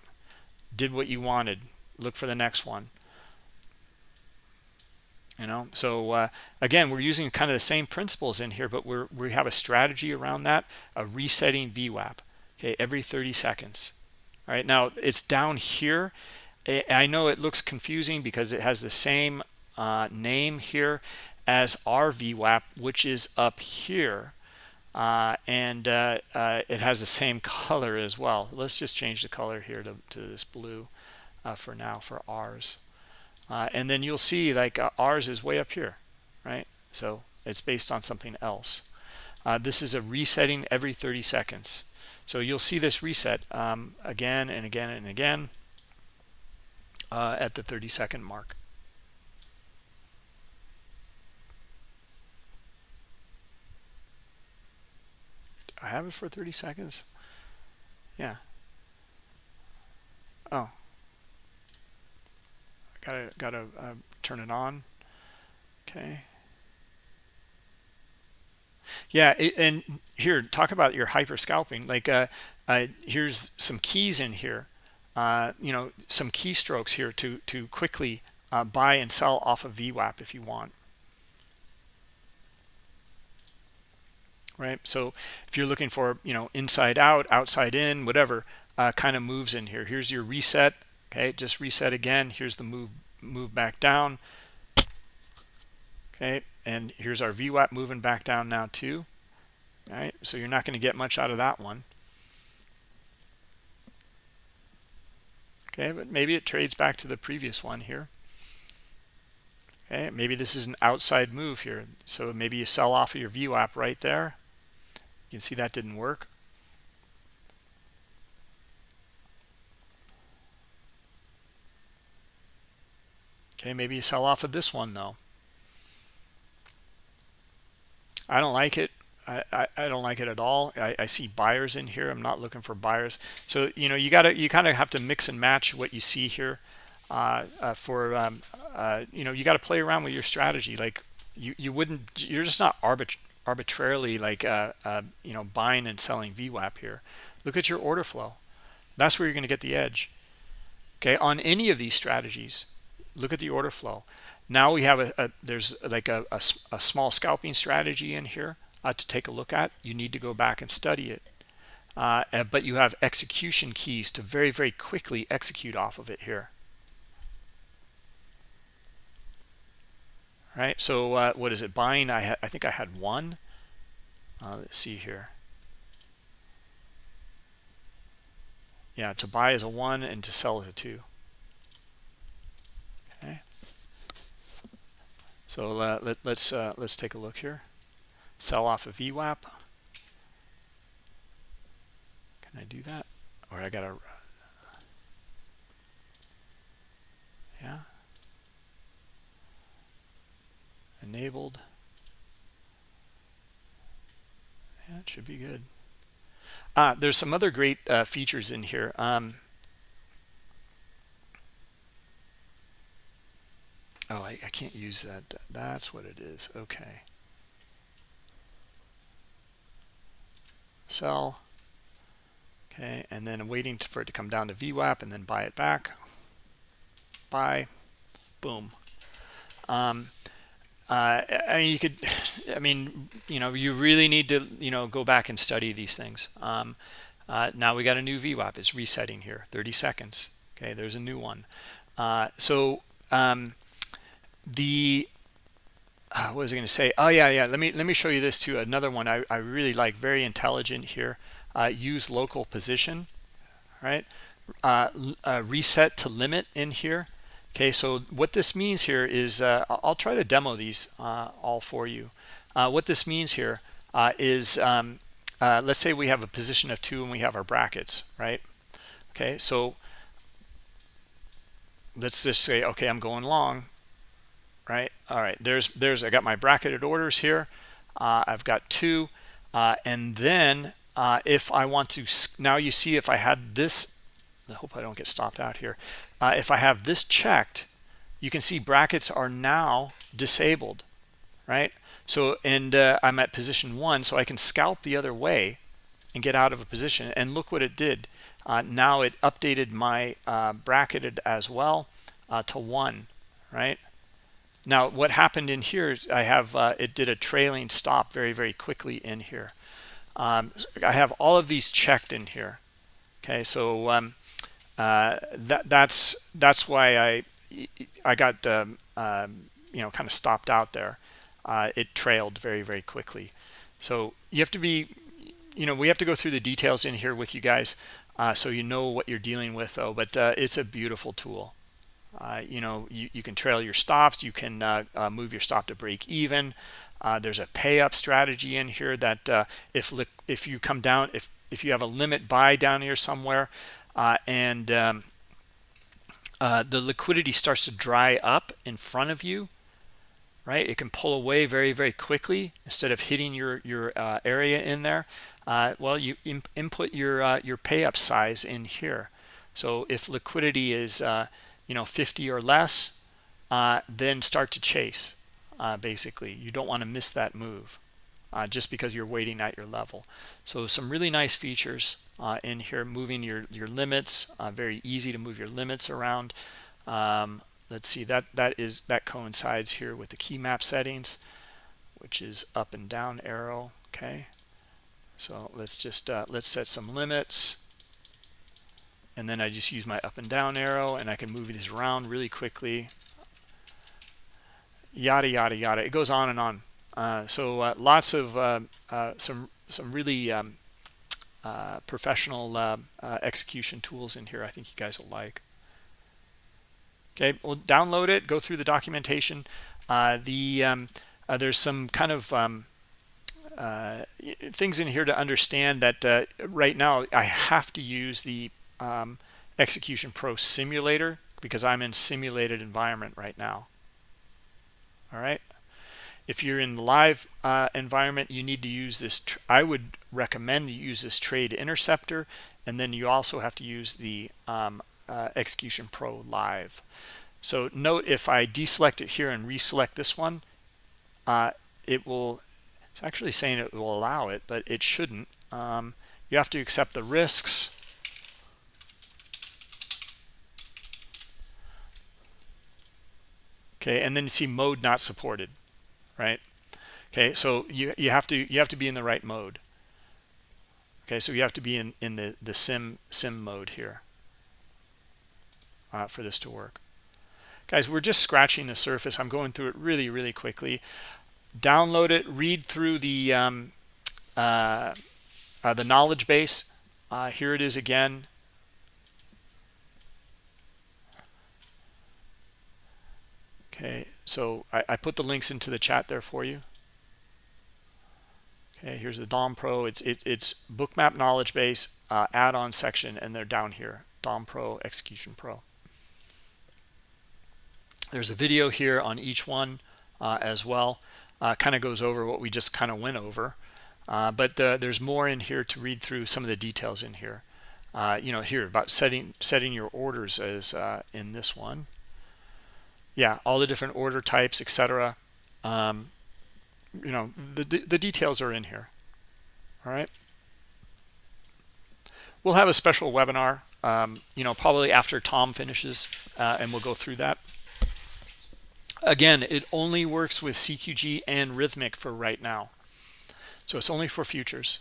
Did what you wanted. Look for the next one. You know so uh, again we're using kind of the same principles in here but we're we have a strategy around that a resetting VWAP okay every 30 seconds all right now it's down here I know it looks confusing because it has the same uh, name here as our VWAP, which is up here. Uh, and uh, uh, it has the same *laughs* color as well. Let's just change the color here to, to this blue uh, for now for ours. Uh, and then you'll see like ours is way up here, right? So it's based on something else. this is a resetting every 30 seconds. So you'll see this reset um, again and again and again at the 30 second mark. I have it for 30 seconds? Yeah. Oh. Gotta, gotta uh, turn it on. Okay. Yeah, and here, talk about your hyper scalping. Like, uh, uh, here's some keys in here uh, you know some keystrokes here to to quickly uh, buy and sell off of VWAP if you want. Right. So if you're looking for you know inside out, outside in, whatever uh, kind of moves in here. Here's your reset. Okay, just reset again. Here's the move move back down. Okay, and here's our VWAP moving back down now too. All right, so you're not going to get much out of that one. Okay, but maybe it trades back to the previous one here. Okay, maybe this is an outside move here. So maybe you sell off of your VWAP right there. You can see that didn't work. Okay, maybe you sell off of this one though. I don't like it. I, I, I don't like it at all. I, I see buyers in here. I'm not looking for buyers. So, you know, you got to, you kind of have to mix and match what you see here uh, uh, for, um, uh, you know, you got to play around with your strategy. Like you, you wouldn't, you're just not arbit arbitrarily like, uh, uh, you know, buying and selling VWAP here. Look at your order flow. That's where you're going to get the edge. Okay. On any of these strategies, look at the order flow. Now we have a, a there's like a, a, a, small scalping strategy in here uh, to take a look at. You need to go back and study it. Uh, but you have execution keys to very, very quickly execute off of it here. All right, so uh, what is it? Buying, I, I think I had one. Uh, let's see here. Yeah, to buy is a one and to sell is a two. Okay. So uh, let, let's uh, let's take a look here sell off of VWAP. Can I do that? Or I gotta, yeah. Enabled. Yeah, it should be good. Ah, there's some other great uh, features in here. Um, oh, I, I can't use that. That's what it is. Okay. sell. Okay and then I'm waiting for it to come down to VWAP and then buy it back. Buy. Boom. Um, uh, I mean you could *laughs* I mean you know you really need to you know go back and study these things. Um, uh, now we got a new VWAP. It's resetting here. 30 seconds. Okay there's a new one. Uh, so um, the uh, what was I going to say? Oh yeah, yeah. Let me let me show you this too. Another one I, I really like, very intelligent here. Uh, use local position, right? Uh, uh, reset to limit in here. Okay, so what this means here is uh, I'll try to demo these uh, all for you. What this means here is um, let's say we have a position of two and we have our brackets, right? Okay, so let's just say, okay, I'm going long right? All right there's there's i got my bracketed orders here. Uh, i've got two. Uh, and then uh, if i want to now you see if i had this i hope i don't get stopped out here. Uh, if i have this checked you can see brackets are now disabled right? So and uh, i'm at position one so i can scalp the other way and get out of a position. And look what it did. Uh, now it updated my bracketed as well to one right now, what happened in here is I have, uh, it did a trailing stop very, very quickly in here. Um, I have all of these checked in here. Okay, so um, uh, that, that's that's why I I got um, um, you know kind of stopped out there. Uh, it trailed very very quickly. So you have to be you know we have to go through the details in here with you guys uh, so you know what you're dealing with though. But uh, it's a beautiful tool. Uh, you know, you, you can trail your stops. You can uh, uh, move your stop to break even. Uh, there's a pay up strategy in here that uh, if if you come down, if if you have a limit buy down here somewhere, and um, the liquidity starts to dry up in front of you, right? It can pull away very very quickly instead of hitting your your area in there. well, you input your your pay up size in here. So if liquidity is you know 50 or less uh, then start to chase uh, basically you don't want to miss that move uh, just because you're waiting at your level. So some really nice features uh, in here, moving your, your limits, uh, very easy to move your limits around. Um, let's see, that, that, is, that coincides here with the key map settings, which is up and down arrow, okay? So let's just, uh, let's set some limits. And then I just use my up and down arrow and I can move these around really quickly. Yada, yada, yada. It goes on and on. Uh, so uh, lots of uh, some some really um, professional execution tools in here. I think you guys will like. Okay, we'll download it. Go through the documentation. the um, there's some kind of um, uh, things in here to understand that uh, right now I have to use the um, Execution Pro simulator because I'm in simulated environment right now. All right. If you're in the live uh, environment, you need to use this. I would recommend you use this Trade Interceptor, and then you also have to use the um, uh, Execution Pro Live. So note if I deselect it here and reselect this one, uh, it will. It's actually saying it will allow it, but it shouldn't. Um, you have to accept the risks. Okay, and then you see mode not supported right? Okay so you you have to you have to be in the right mode. Okay so you have to be in in the the sim sim mode here uh, for this to work. Guys we're just scratching the surface. I'm going through it really really quickly. Download it read through the um, uh, uh, the knowledge base. Uh, here it is again okay so I, I, put the links into the chat there for you. Okay here's the dom pro. It's it, it's bookmap knowledge base uh, add-on section and they're down here. Dom pro execution pro. There's a video here on each one uh, as well. Uh, kind of goes over what we just kind of went over. Uh, but uh, there's more in here to read through some of the details in here. Uh, you know here about setting setting your orders as in this one yeah, all the different order types, etc. Um, you know, the, the details are in here. All right. We'll have a special webinar, um, you know, probably after Tom finishes, uh, and we'll go through that. Again, it only works with CQG and Rithmic for right now. So it's only for futures.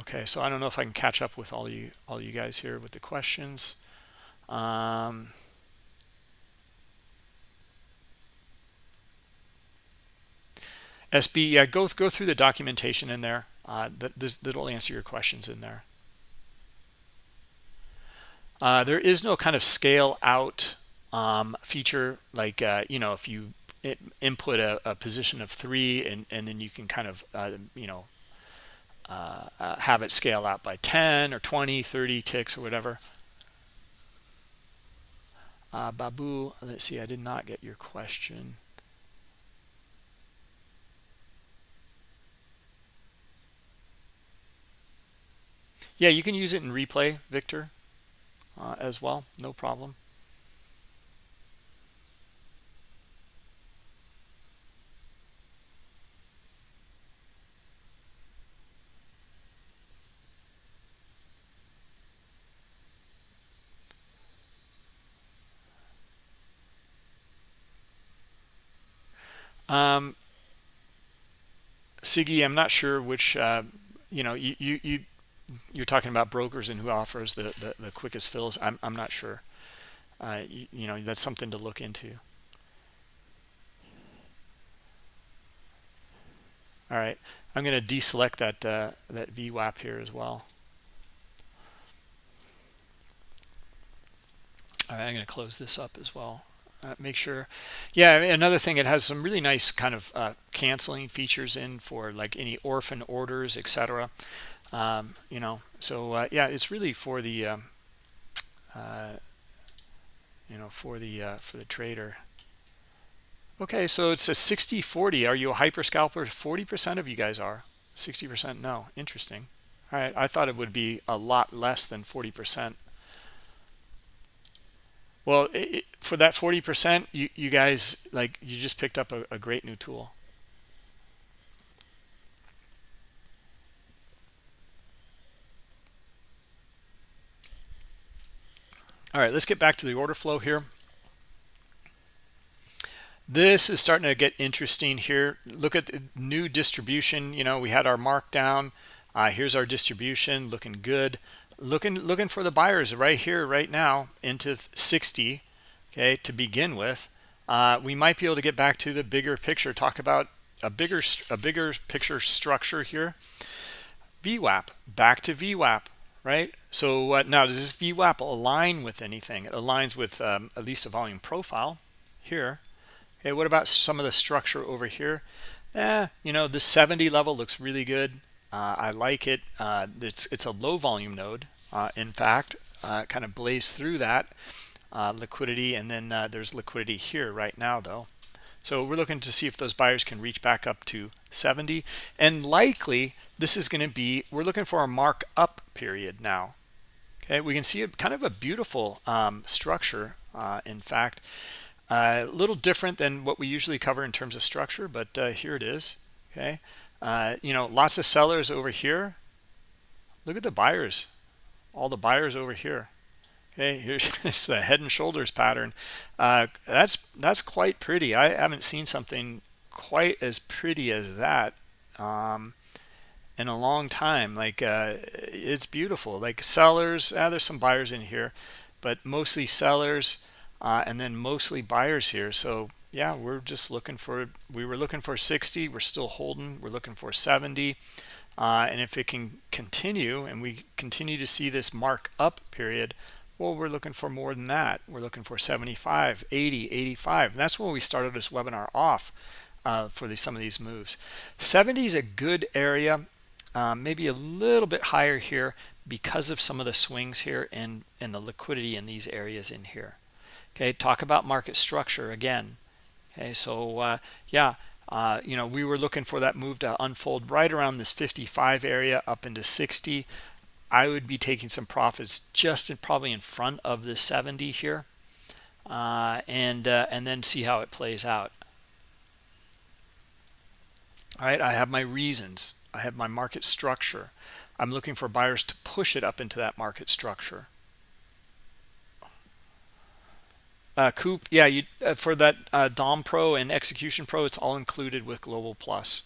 Okay, so I don't know if I can catch up with all you all you guys here with the questions. Um, SB, yeah, go go through the documentation in there. Uh, that this, that'll answer your questions in there. Uh, there is no kind of scale out um, feature like uh, you know if you input a, a, position of three and and then you can kind of uh, you know uh, uh, have it scale out by 10 or 20, 30 ticks or whatever. Uh, Babu, let's see, I did not get your question. Yeah, you can use it in replay, Victor, uh, as well. No problem. Um, Siggy, I'm not sure which, uh, you know, you, you, you, you're talking about brokers and who offers the, the, the quickest fills. I'm, I'm not sure. Uh, you, you know, that's something to look into. All right, I'm going to deselect that uh, that VWAP here as well. All right, I'm going to close this up as well uh, make sure. Yeah another thing it has some really nice kind of uh, canceling features in for like any orphan orders etc um, you know so uh, yeah it's really for the um, uh, you know for the uh, for the trader. Okay so it's a 60 40 are you a hyper scalper 40 percent of you guys are. 60% no. Interesting. All right i thought it would be a lot less than 40% well it, for that 40% you you guys like you just picked up a, a great new tool. All right let's get back to the order flow here. This is starting to get interesting here. Look at the new distribution. You know we had our markdown. Uh, here's our distribution looking good looking looking for the buyers right here right now into 60 okay to begin with uh, we might be able to get back to the bigger picture talk about a bigger a bigger picture structure here. VWAP back to VWAP right? So uh, now does this VWAP align with anything? It aligns with um, at least a volume profile here. Okay what about some of the structure over here? Eh, you know the 70 level looks really good uh, I like it. Uh, it's it's a low volume node. Uh, in fact uh, kind of blaze through that uh, liquidity and then uh, there's liquidity here right now though. So we're looking to see if those buyers can reach back up to 70 and likely this is going to be we're looking for a mark up period now. Okay we can see a kind of a beautiful um, structure in fact. A little different than what we usually cover in terms of structure but here it is. Okay uh, you know, lots of sellers over here. Look at the buyers, all the buyers over here. Okay, *laughs* here's the head and shoulders pattern. Uh, that's that's quite pretty. I haven't seen something quite as pretty as that um, in a long time. Like uh, it's beautiful. Like sellers, ah, there's some buyers in here, but mostly sellers, uh, and then mostly buyers here. So yeah we're just looking for we were looking for 60 we're still holding we're looking for 70 uh, and if it can continue and we continue to see this mark up period well we're looking for more than that. We're looking for 75 80 85 and that's when we started this webinar off uh, for the, some of these moves. 70 is a good area um, maybe a little bit higher here because of some of the swings here and and the liquidity in these areas in here. Okay talk about market structure again okay so uh, yeah uh, you know we were looking for that move to unfold right around this 55 area up into 60 I would be taking some profits just in, probably in front of the 70 here uh, and uh, and then see how it plays out. All right I have my reasons. I have my market structure. I'm looking for buyers to push it up into that market structure Uh, Coop, yeah, you uh, for that uh, DOM Pro and Execution Pro, it's all included with Global Plus,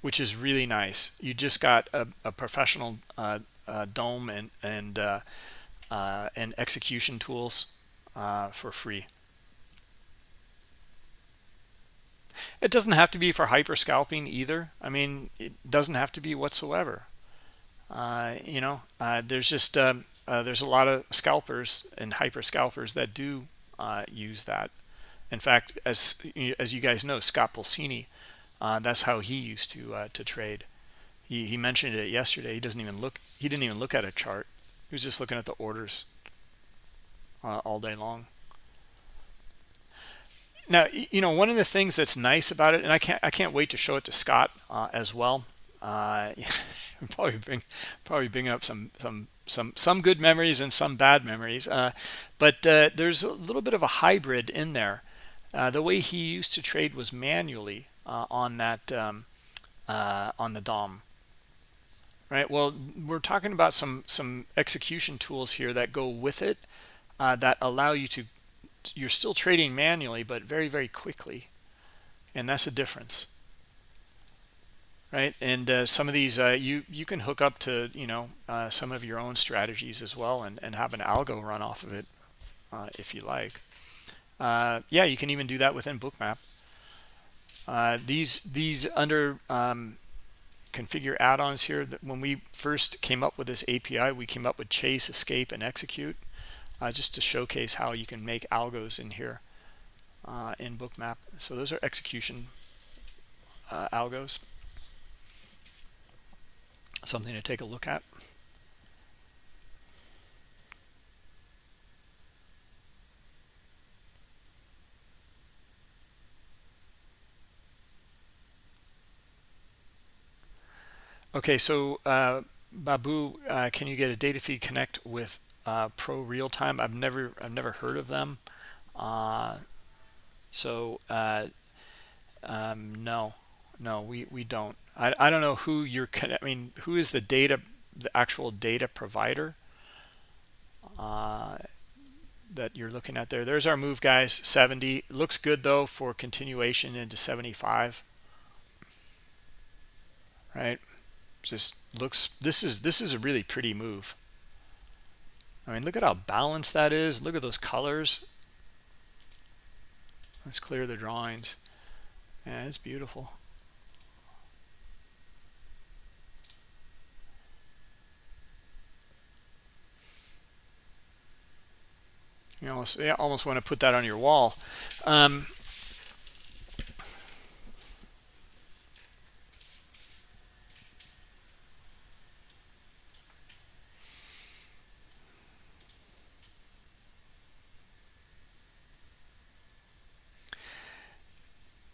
which is really nice. You just got a, a professional uh, uh, DOM and and uh, and execution tools for free. It doesn't have to be for hyper scalping either. I mean, it doesn't have to be whatsoever. You know, there's just um, there's a lot of scalpers and hyper scalpers that do uh, use that. In fact, as as you guys know, Scott Pulcini, uh, that's how he used to uh, to trade. He he mentioned it yesterday. He doesn't even look. He didn't even look at a chart. He was just looking at the orders uh, all day long. Now, you know, one of the things that's nice about it, and I can't I can't wait to show it to Scott uh, as well. Uh, *laughs* probably bring probably bring up some some some some good memories and some bad memories uh, but uh, there's a little bit of a hybrid in there. Uh, the way he used to trade was manually uh, on that um, uh, on the DOM right? Well we're talking about some some execution tools here that go with it uh, that allow you to you're still trading manually but very very quickly. And that's a difference right? And uh, some of these uh, you you can hook up to you know uh, some of your own strategies as well and, and have an algo run off of it uh, if you like. Uh, yeah you can even do that within bookmap. Uh, these these under um, configure add-ons here that when we first came up with this API we came up with chase escape and execute just to showcase how you can make algos in here in bookmap. So those are execution algos something to take a look at. Okay, so uh, Babu, uh, can you get a data feed connect with uh, ProRealTime? I've never I've never heard of them. Uh, so uh, um, no, no, we we don't. I I don't know who you're. *laughs* I mean, who is the data, the actual data provider uh, that you're looking at there? There's our move, guys. 70 looks good though for continuation into 75. Right just looks this is this is a really pretty move I mean look at how balanced that is look at those colors let's clear the drawings yeah it's beautiful you almost, yeah, almost want to put that on your wall um,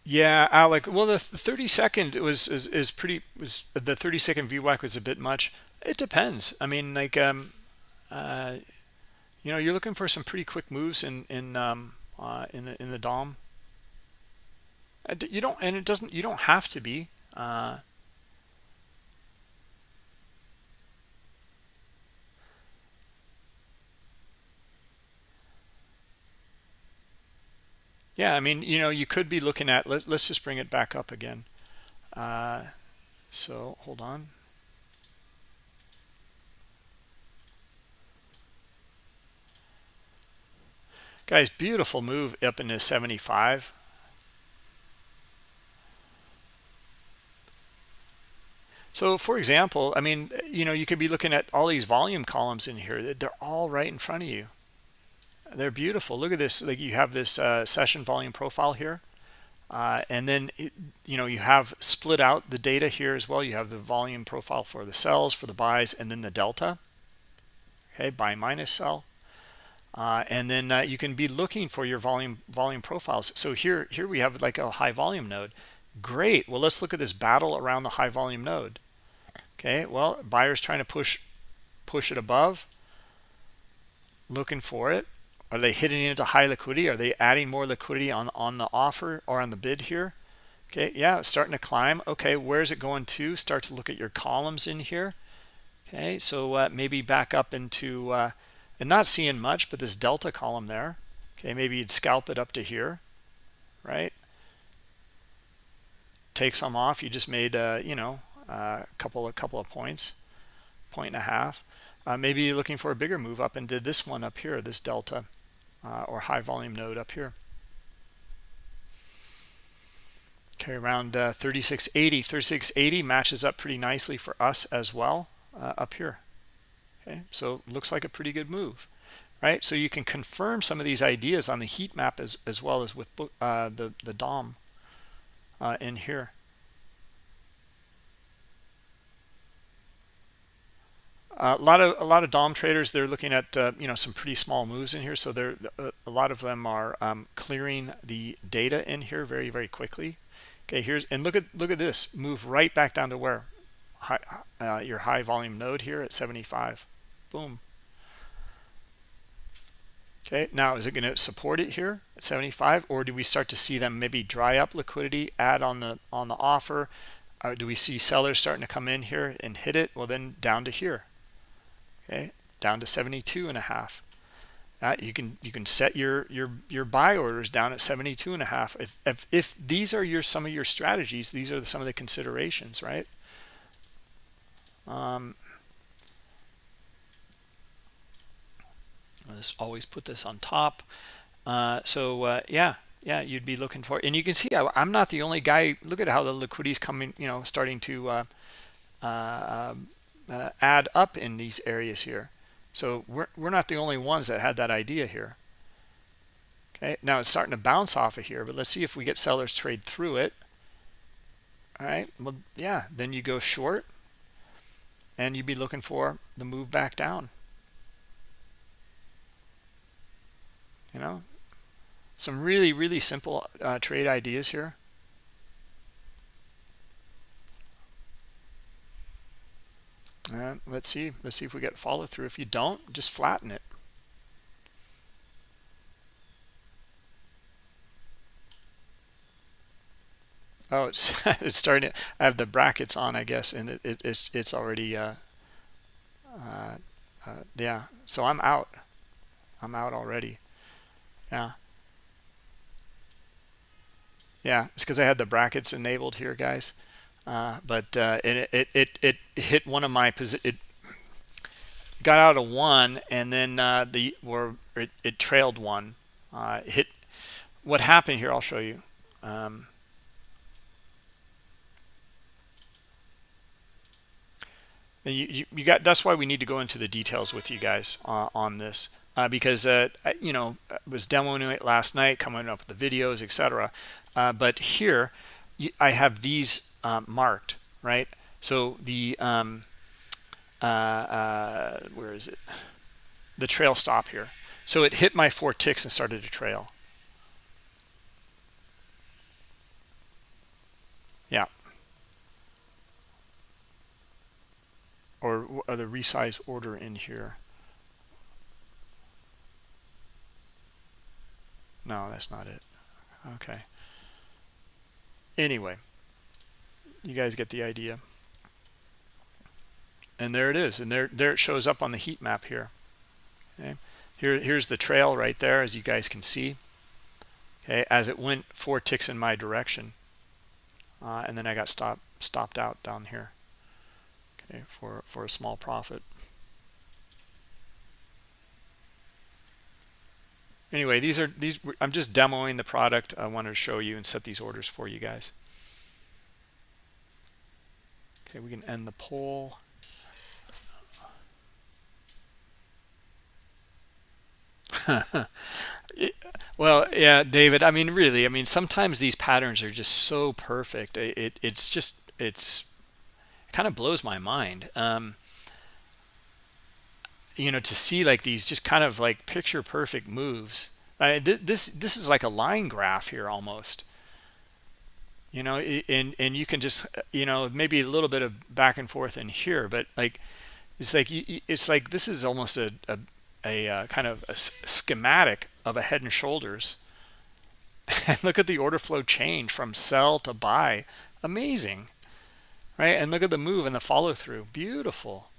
Yeah, Alec. Well, the 30 second was is, is pretty was the 30 second VWAP was a bit much. It depends. I mean, like um, uh, you know, you're looking for some pretty quick moves in in um uh, in the in the DOM. Uh, you don't, and it doesn't. You don't have to be. Uh, yeah i mean you know you could be looking at let, let's just bring it back up again uh, so hold on guys beautiful move up into 75 so for example i mean you know you could be looking at all these volume columns in here. They're all right in front of you. They're beautiful. Look at this. Like you have this uh, session volume profile here. Uh, and then it, you know you have split out the data here as well. You have the volume profile for the sells for the buys and then the delta. Okay buy minus sell uh, and then uh, you can be looking for your volume volume profiles so here here we have like a high volume node great well let's look at this battle around the high volume node okay well buyers trying to push push it above looking for it are they hitting into high liquidity? Are they adding more liquidity on, on the offer or on the bid here? Okay, yeah, starting to climb. Okay, where's it going to? Start to look at your columns in here. Okay, so uh, maybe back up into, uh, and not seeing much, but this delta column there. Okay, maybe you'd scalp it up to here, right? Take some off. You just made, uh, you know, a couple, a couple of points, point and a half. Uh, maybe you're looking for a bigger move up and did this one up here, this delta uh, or high volume node up here. Okay, around uh, 3680. 3680 matches up pretty nicely for us as well uh, up here. Okay, so looks like a pretty good move, right? So you can confirm some of these ideas on the heat map as, as well as with uh, the, the DOM uh, in here. a lot of a lot of dom traders they're looking at uh, you know some pretty small moves in here so they're uh, a lot of them are um, clearing the data in here very very quickly okay here's and look at look at this move right back down to where high, uh, your high volume node here at 75 boom. Okay now is it going to support it here at 75 or do we start to see them maybe dry up liquidity add on the on the offer? Uh, do we see sellers starting to come in here and hit it? Well then down to here. Okay down to 72 and a half. Uh, you can you can set your your your buy orders down at 72 and a half. If, if if these are your some of your strategies these are some of the considerations right? Um let's always put this on top uh, so uh, yeah yeah you'd be looking for and you can see I, am not the only guy look at how the liquidity is coming you know starting to uh, uh um, uh, add up in these areas here. So we're, we're not the only ones that had that idea here. Okay, now it's starting to bounce off of here, but let's see if we get sellers trade through it. All right, well, yeah, then you go short and you'd be looking for the move back down. You know, some really, really simple uh, trade ideas here. uh, let's see. Let's see if we get follow through if you don't just flatten it. Oh it's *laughs* it's starting to, i have the brackets on i guess and it, it, it's it's already uh, uh, uh, yeah. So i'm out. I'm out already yeah. Yeah it's because i had the brackets enabled here guys. Uh, but uh, it, it, it it hit one of my it got out of one and then uh, the or it, it trailed one. Uh, hit what happened here I'll show you. Um, you, you, you, got that's why we need to go into the details with you guys uh, on this uh, because you know I was demoing it last night coming up with the videos etc but here I have these um, marked, right? So the, um, uh, uh, where is it? The trail stop here. So it hit my four ticks and started to trail. Yeah. Or, or the resize order in here. No, that's not it. Okay. Anyway, you guys get the idea. And there it is and there there it shows up on the heat map here. Okay. Here here's the trail right there as you guys can see. Okay as it went four ticks in my direction. Uh, and then I got stopped stopped out down here. Okay for for a small profit anyway these are these I'm just demoing the product I wanted to show you and set these orders for you guys Okay, we can end the poll. *laughs* well, yeah, David, I mean, really, I mean, sometimes these patterns are just so perfect. It, it it's just, it's, it kind of blows my mind. Um, you know, to see like these just kind of like picture perfect moves. I, th this, this is like a line graph here almost. You know and and you can just you know maybe a little bit of back and forth in here but like it's like it's like this is almost a a, a uh, kind of a schematic of a head and shoulders. *laughs* And look at the order flow change from sell to buy. Amazing right? And look at the move and the follow through beautiful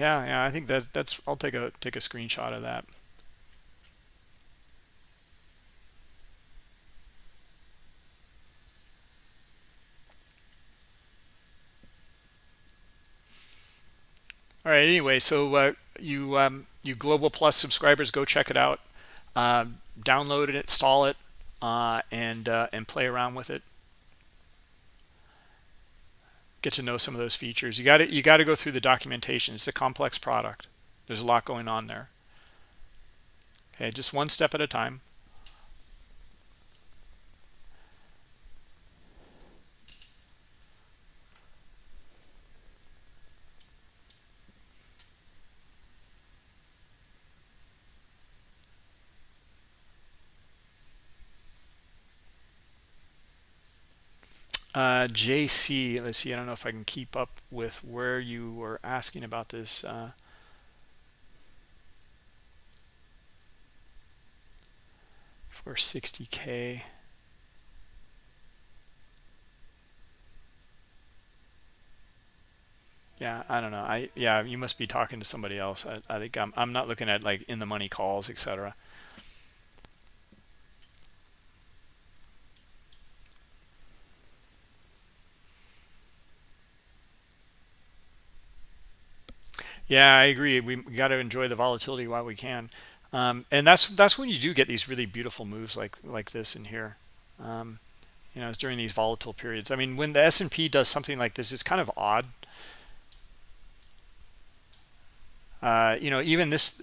yeah yeah i think that's that's i'll take a take a screenshot of that. All right anyway so uh, you um, you global plus subscribers go check it out. Uh, download it install it uh, and uh, and play around with it get to know some of those features. You got to you got to go through the documentation. It's a complex product. There's a lot going on there. Okay just one step at a time Uh, JC, let's see, I don't know if I can keep up with where you were asking about this. Uh, for 60K. Yeah, I don't know. I yeah, you must be talking to somebody else. I, I think I'm I'm not looking at like in the money calls, etc. Yeah, I agree. We, got to enjoy the volatility while we can. Um, and that's that's when you do get these really beautiful moves like like this in here. Um, you know, it's during these volatile periods. I mean, when the S&P does something like this, it's kind of odd. Uh, you know, even this,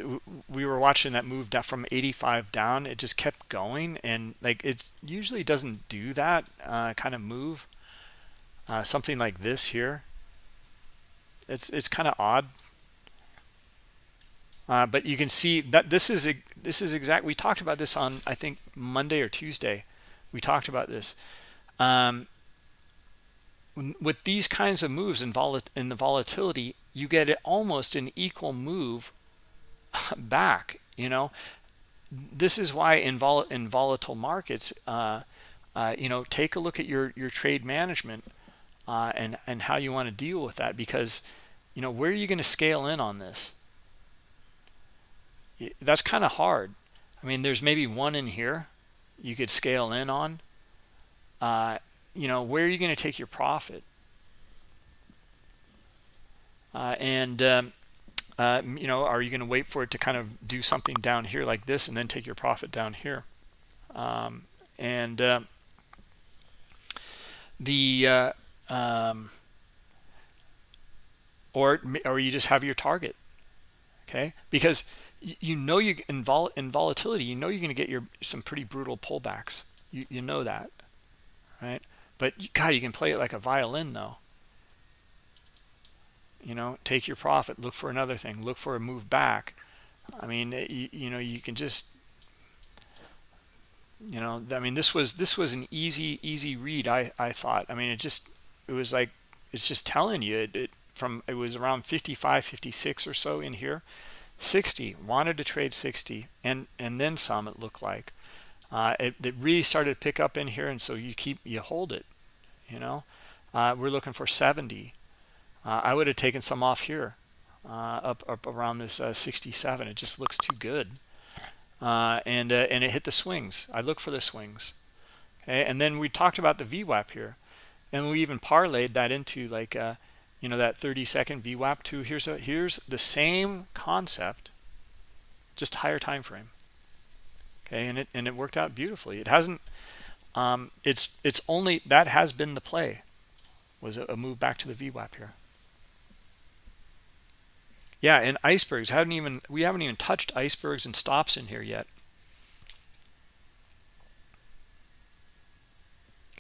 we were watching that move down from 85 down. It just kept going, and like it usually doesn't do that uh, kind of move. Uh, something like this here. It's it's kind of odd uh, but you can see that this is this is exact. We talked about this on I think Monday or Tuesday. We talked about this. Um, with these kinds of moves in, vol in the volatility, you get almost an equal move *laughs* back. You know, this is why in, vol in volatile markets, uh, uh, you know, take a look at your your trade management uh, and and how you want to deal with that because, you know, where are you going to scale in on this? That's kind of hard. I mean, there's maybe one in here you could scale in on. Uh, you know, where are you going to take your profit? Uh, and um, uh, you know, are you going to wait for it to kind of do something down here like this and then take your profit down here? Um, and uh, the uh, um, or or you just have your target, okay? Because you know you in, vol in volatility, you know you're going to get your some pretty brutal pullbacks. You you know that, right? But God, you can play it like a violin though. You know, take your profit, look for another thing, look for a move back. I mean, eh, you, you know, you can just you know i mean this was this was an easy easy read i i thought i mean it just it was like it's just telling you it, it from it was around 55 56 or so in here 60 wanted to trade 60 and and then some it looked like. Uh, it, it, really started to pick up in here and so you keep you hold it you know? Uh, we're looking for 70 uh, I would have taken some off here uh, up up around this uh, 67 it just looks too good. Uh, and and it hit the swings. I look for the swings. Okay and then we talked about the VWAP here and we even parlayed that into like you know that 30 second VWAP too. Here's a here's the same concept, just higher time frame. Okay, and it and it worked out beautifully. It hasn't. Um, it's it's only that has been the play, was a, a move back to the VWAP here. Yeah, and icebergs haven't even we haven't even touched icebergs and stops in here yet.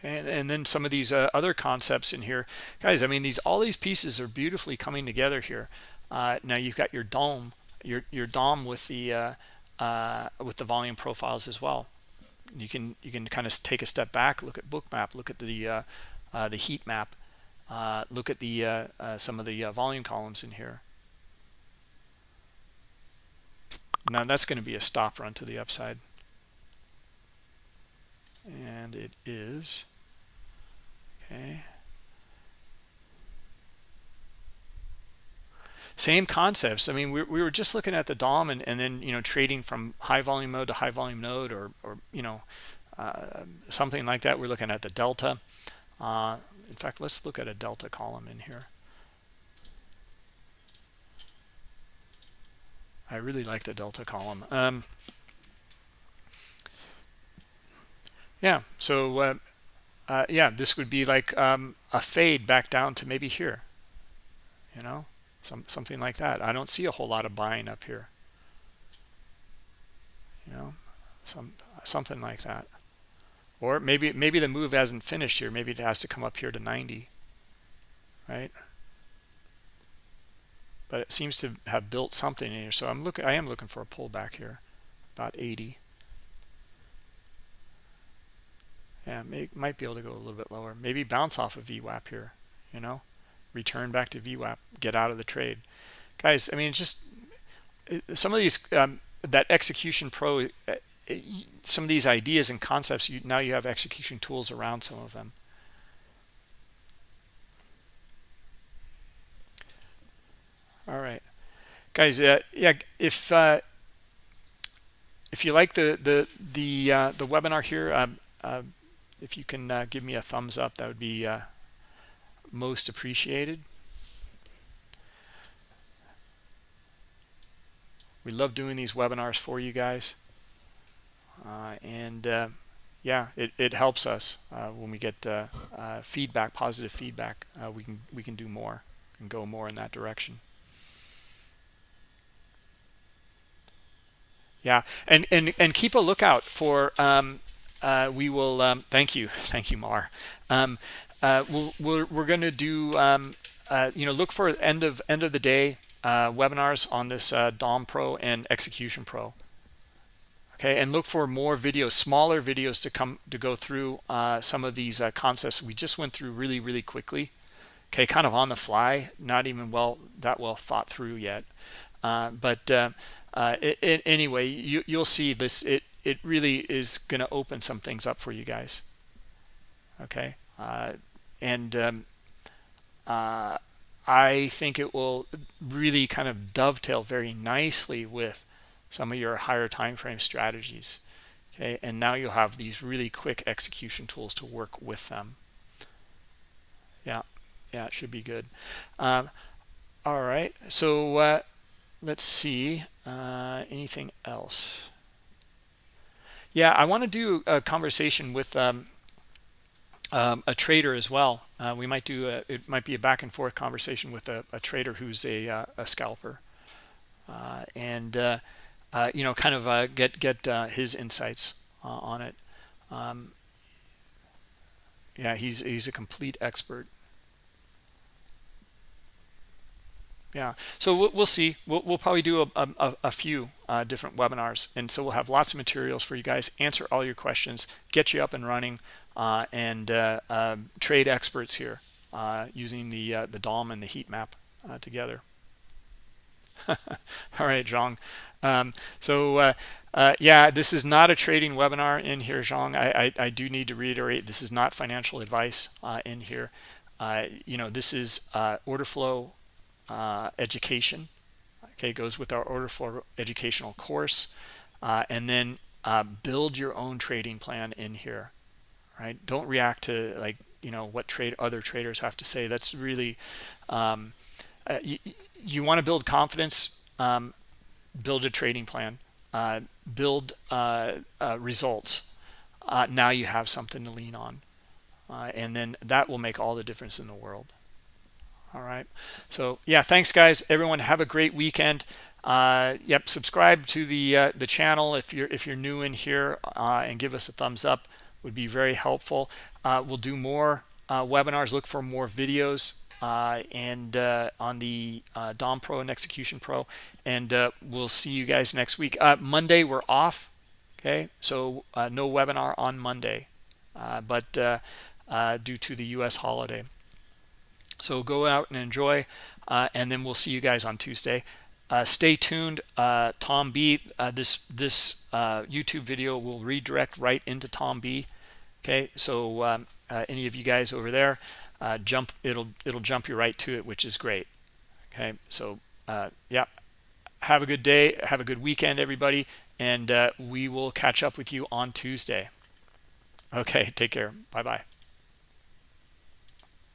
And, and then some of these uh, other concepts in here. Guys i mean these all these pieces are beautifully coming together here. Uh, now you've got your DOM your your dom with the uh, uh, with the volume profiles as well. You can you can kind of take a step back look at bookmap look at the uh, uh, the heat map. Look at the some of the volume columns in here. Now that's going to be a stop run to the upside and it is okay. Same concepts. I mean we, we were just looking at the dom and, and then you know trading from high volume node to high volume node or or you know uh, something like that. We're looking at the delta. Uh, in fact let's look at a delta column in here. I really like the delta column. Um, yeah so uh, uh, yeah this would be like um, a fade back down to maybe here you know some something like that. I don't see a whole lot of buying up here you know some something like that. Or maybe maybe the move hasn't finished here. Maybe it has to come up here to 90 right? But it seems to have built something in here. So I'm looking I am looking for a pullback here about 80 yeah may, might be able to go a little bit lower. Maybe bounce off of VWAP here you know? Return back to VWAP get out of the trade. Guys I mean just some of these um, that execution pro uh, some of these ideas and concepts you now you have execution tools around some of them. All right. Guys uh, yeah if uh, if you like the the the uh, the webinar here um, uh, if you can uh, give me a thumbs up that would be uh, most appreciated. We love doing these webinars for you guys. Uh, and uh, yeah it, it helps us uh, when we get uh, feedback positive feedback we can we can do more and go more in that direction. Yeah and and and keep a lookout for um, uh, we will um, thank you. *laughs* Thank you mar. Um, uh, we'll, we're, we're going to do um, uh, you know look for end of end of the day uh, webinars on this uh, dom pro and execution pro. Okay and look for more videos smaller videos to come to go through some of these concepts. We just went through really really quickly. Okay kind of on the fly not even well that well thought through yet. But uh, it, it, anyway you, you'll see this it it really is going to open some things up for you guys. Okay? Uh, and um, I think it will really kind of dovetail very nicely with some of your higher time frame strategies okay? And now you'll have these really quick execution tools to work with them. Yeah yeah it should be good. Um, all right so uh, let's see uh, anything else yeah I want to do a conversation with um, um, a trader as well uh, we might do a, it might be a back and forth conversation with a, a trader who's a, uh, a scalper uh, and uh, uh, you know, kind of uh, get get his insights on it. Um, yeah, he's he's a complete expert. Yeah, so we'll, we'll see. We'll, we'll probably do a, a, a few uh, different webinars, and so we'll have lots of materials for you guys. Answer all your questions, get you up and running, uh, and um, trade experts here using the the DOM and the heat map together. *laughs* all right, Zhang. Um, so uh, uh, yeah, this is not a trading webinar in here, Zhang. I, I, I do need to reiterate this is not financial advice uh, in here. Uh, you know, this is uh, order flow uh, education. Okay, goes with our order flow educational course, and then build your own trading plan in here. Right? Don't react to like you know what trade other traders have to say. That's really um, you, you want to build confidence. Um, build a trading plan, uh, build uh, uh, results. Uh, now you have something to lean on. Uh, and then that will make all the difference in the world. All right. So yeah, thanks guys. Everyone have a great weekend. Uh, yep, subscribe to the the channel if you're if you're new in here and give us a thumbs up would be very helpful. we'll do more webinars. Look for more videos uh, and uh, on the uh, DOM Pro and Execution Pro. And uh, we'll see you guys next week. Uh, Monday, we're off. Okay, so uh, no webinar on Monday, but due to the U.S. holiday. So go out and enjoy, and then we'll see you guys on Tuesday. stay tuned. Tom B, this this YouTube video will redirect right into Tom B. Okay, so um, any of you guys over there, uh, jump it'll it'll jump you right to it which is great okay so uh, yeah have a good day have a good weekend everybody and uh, we will catch up with you on Tuesday okay take care bye bye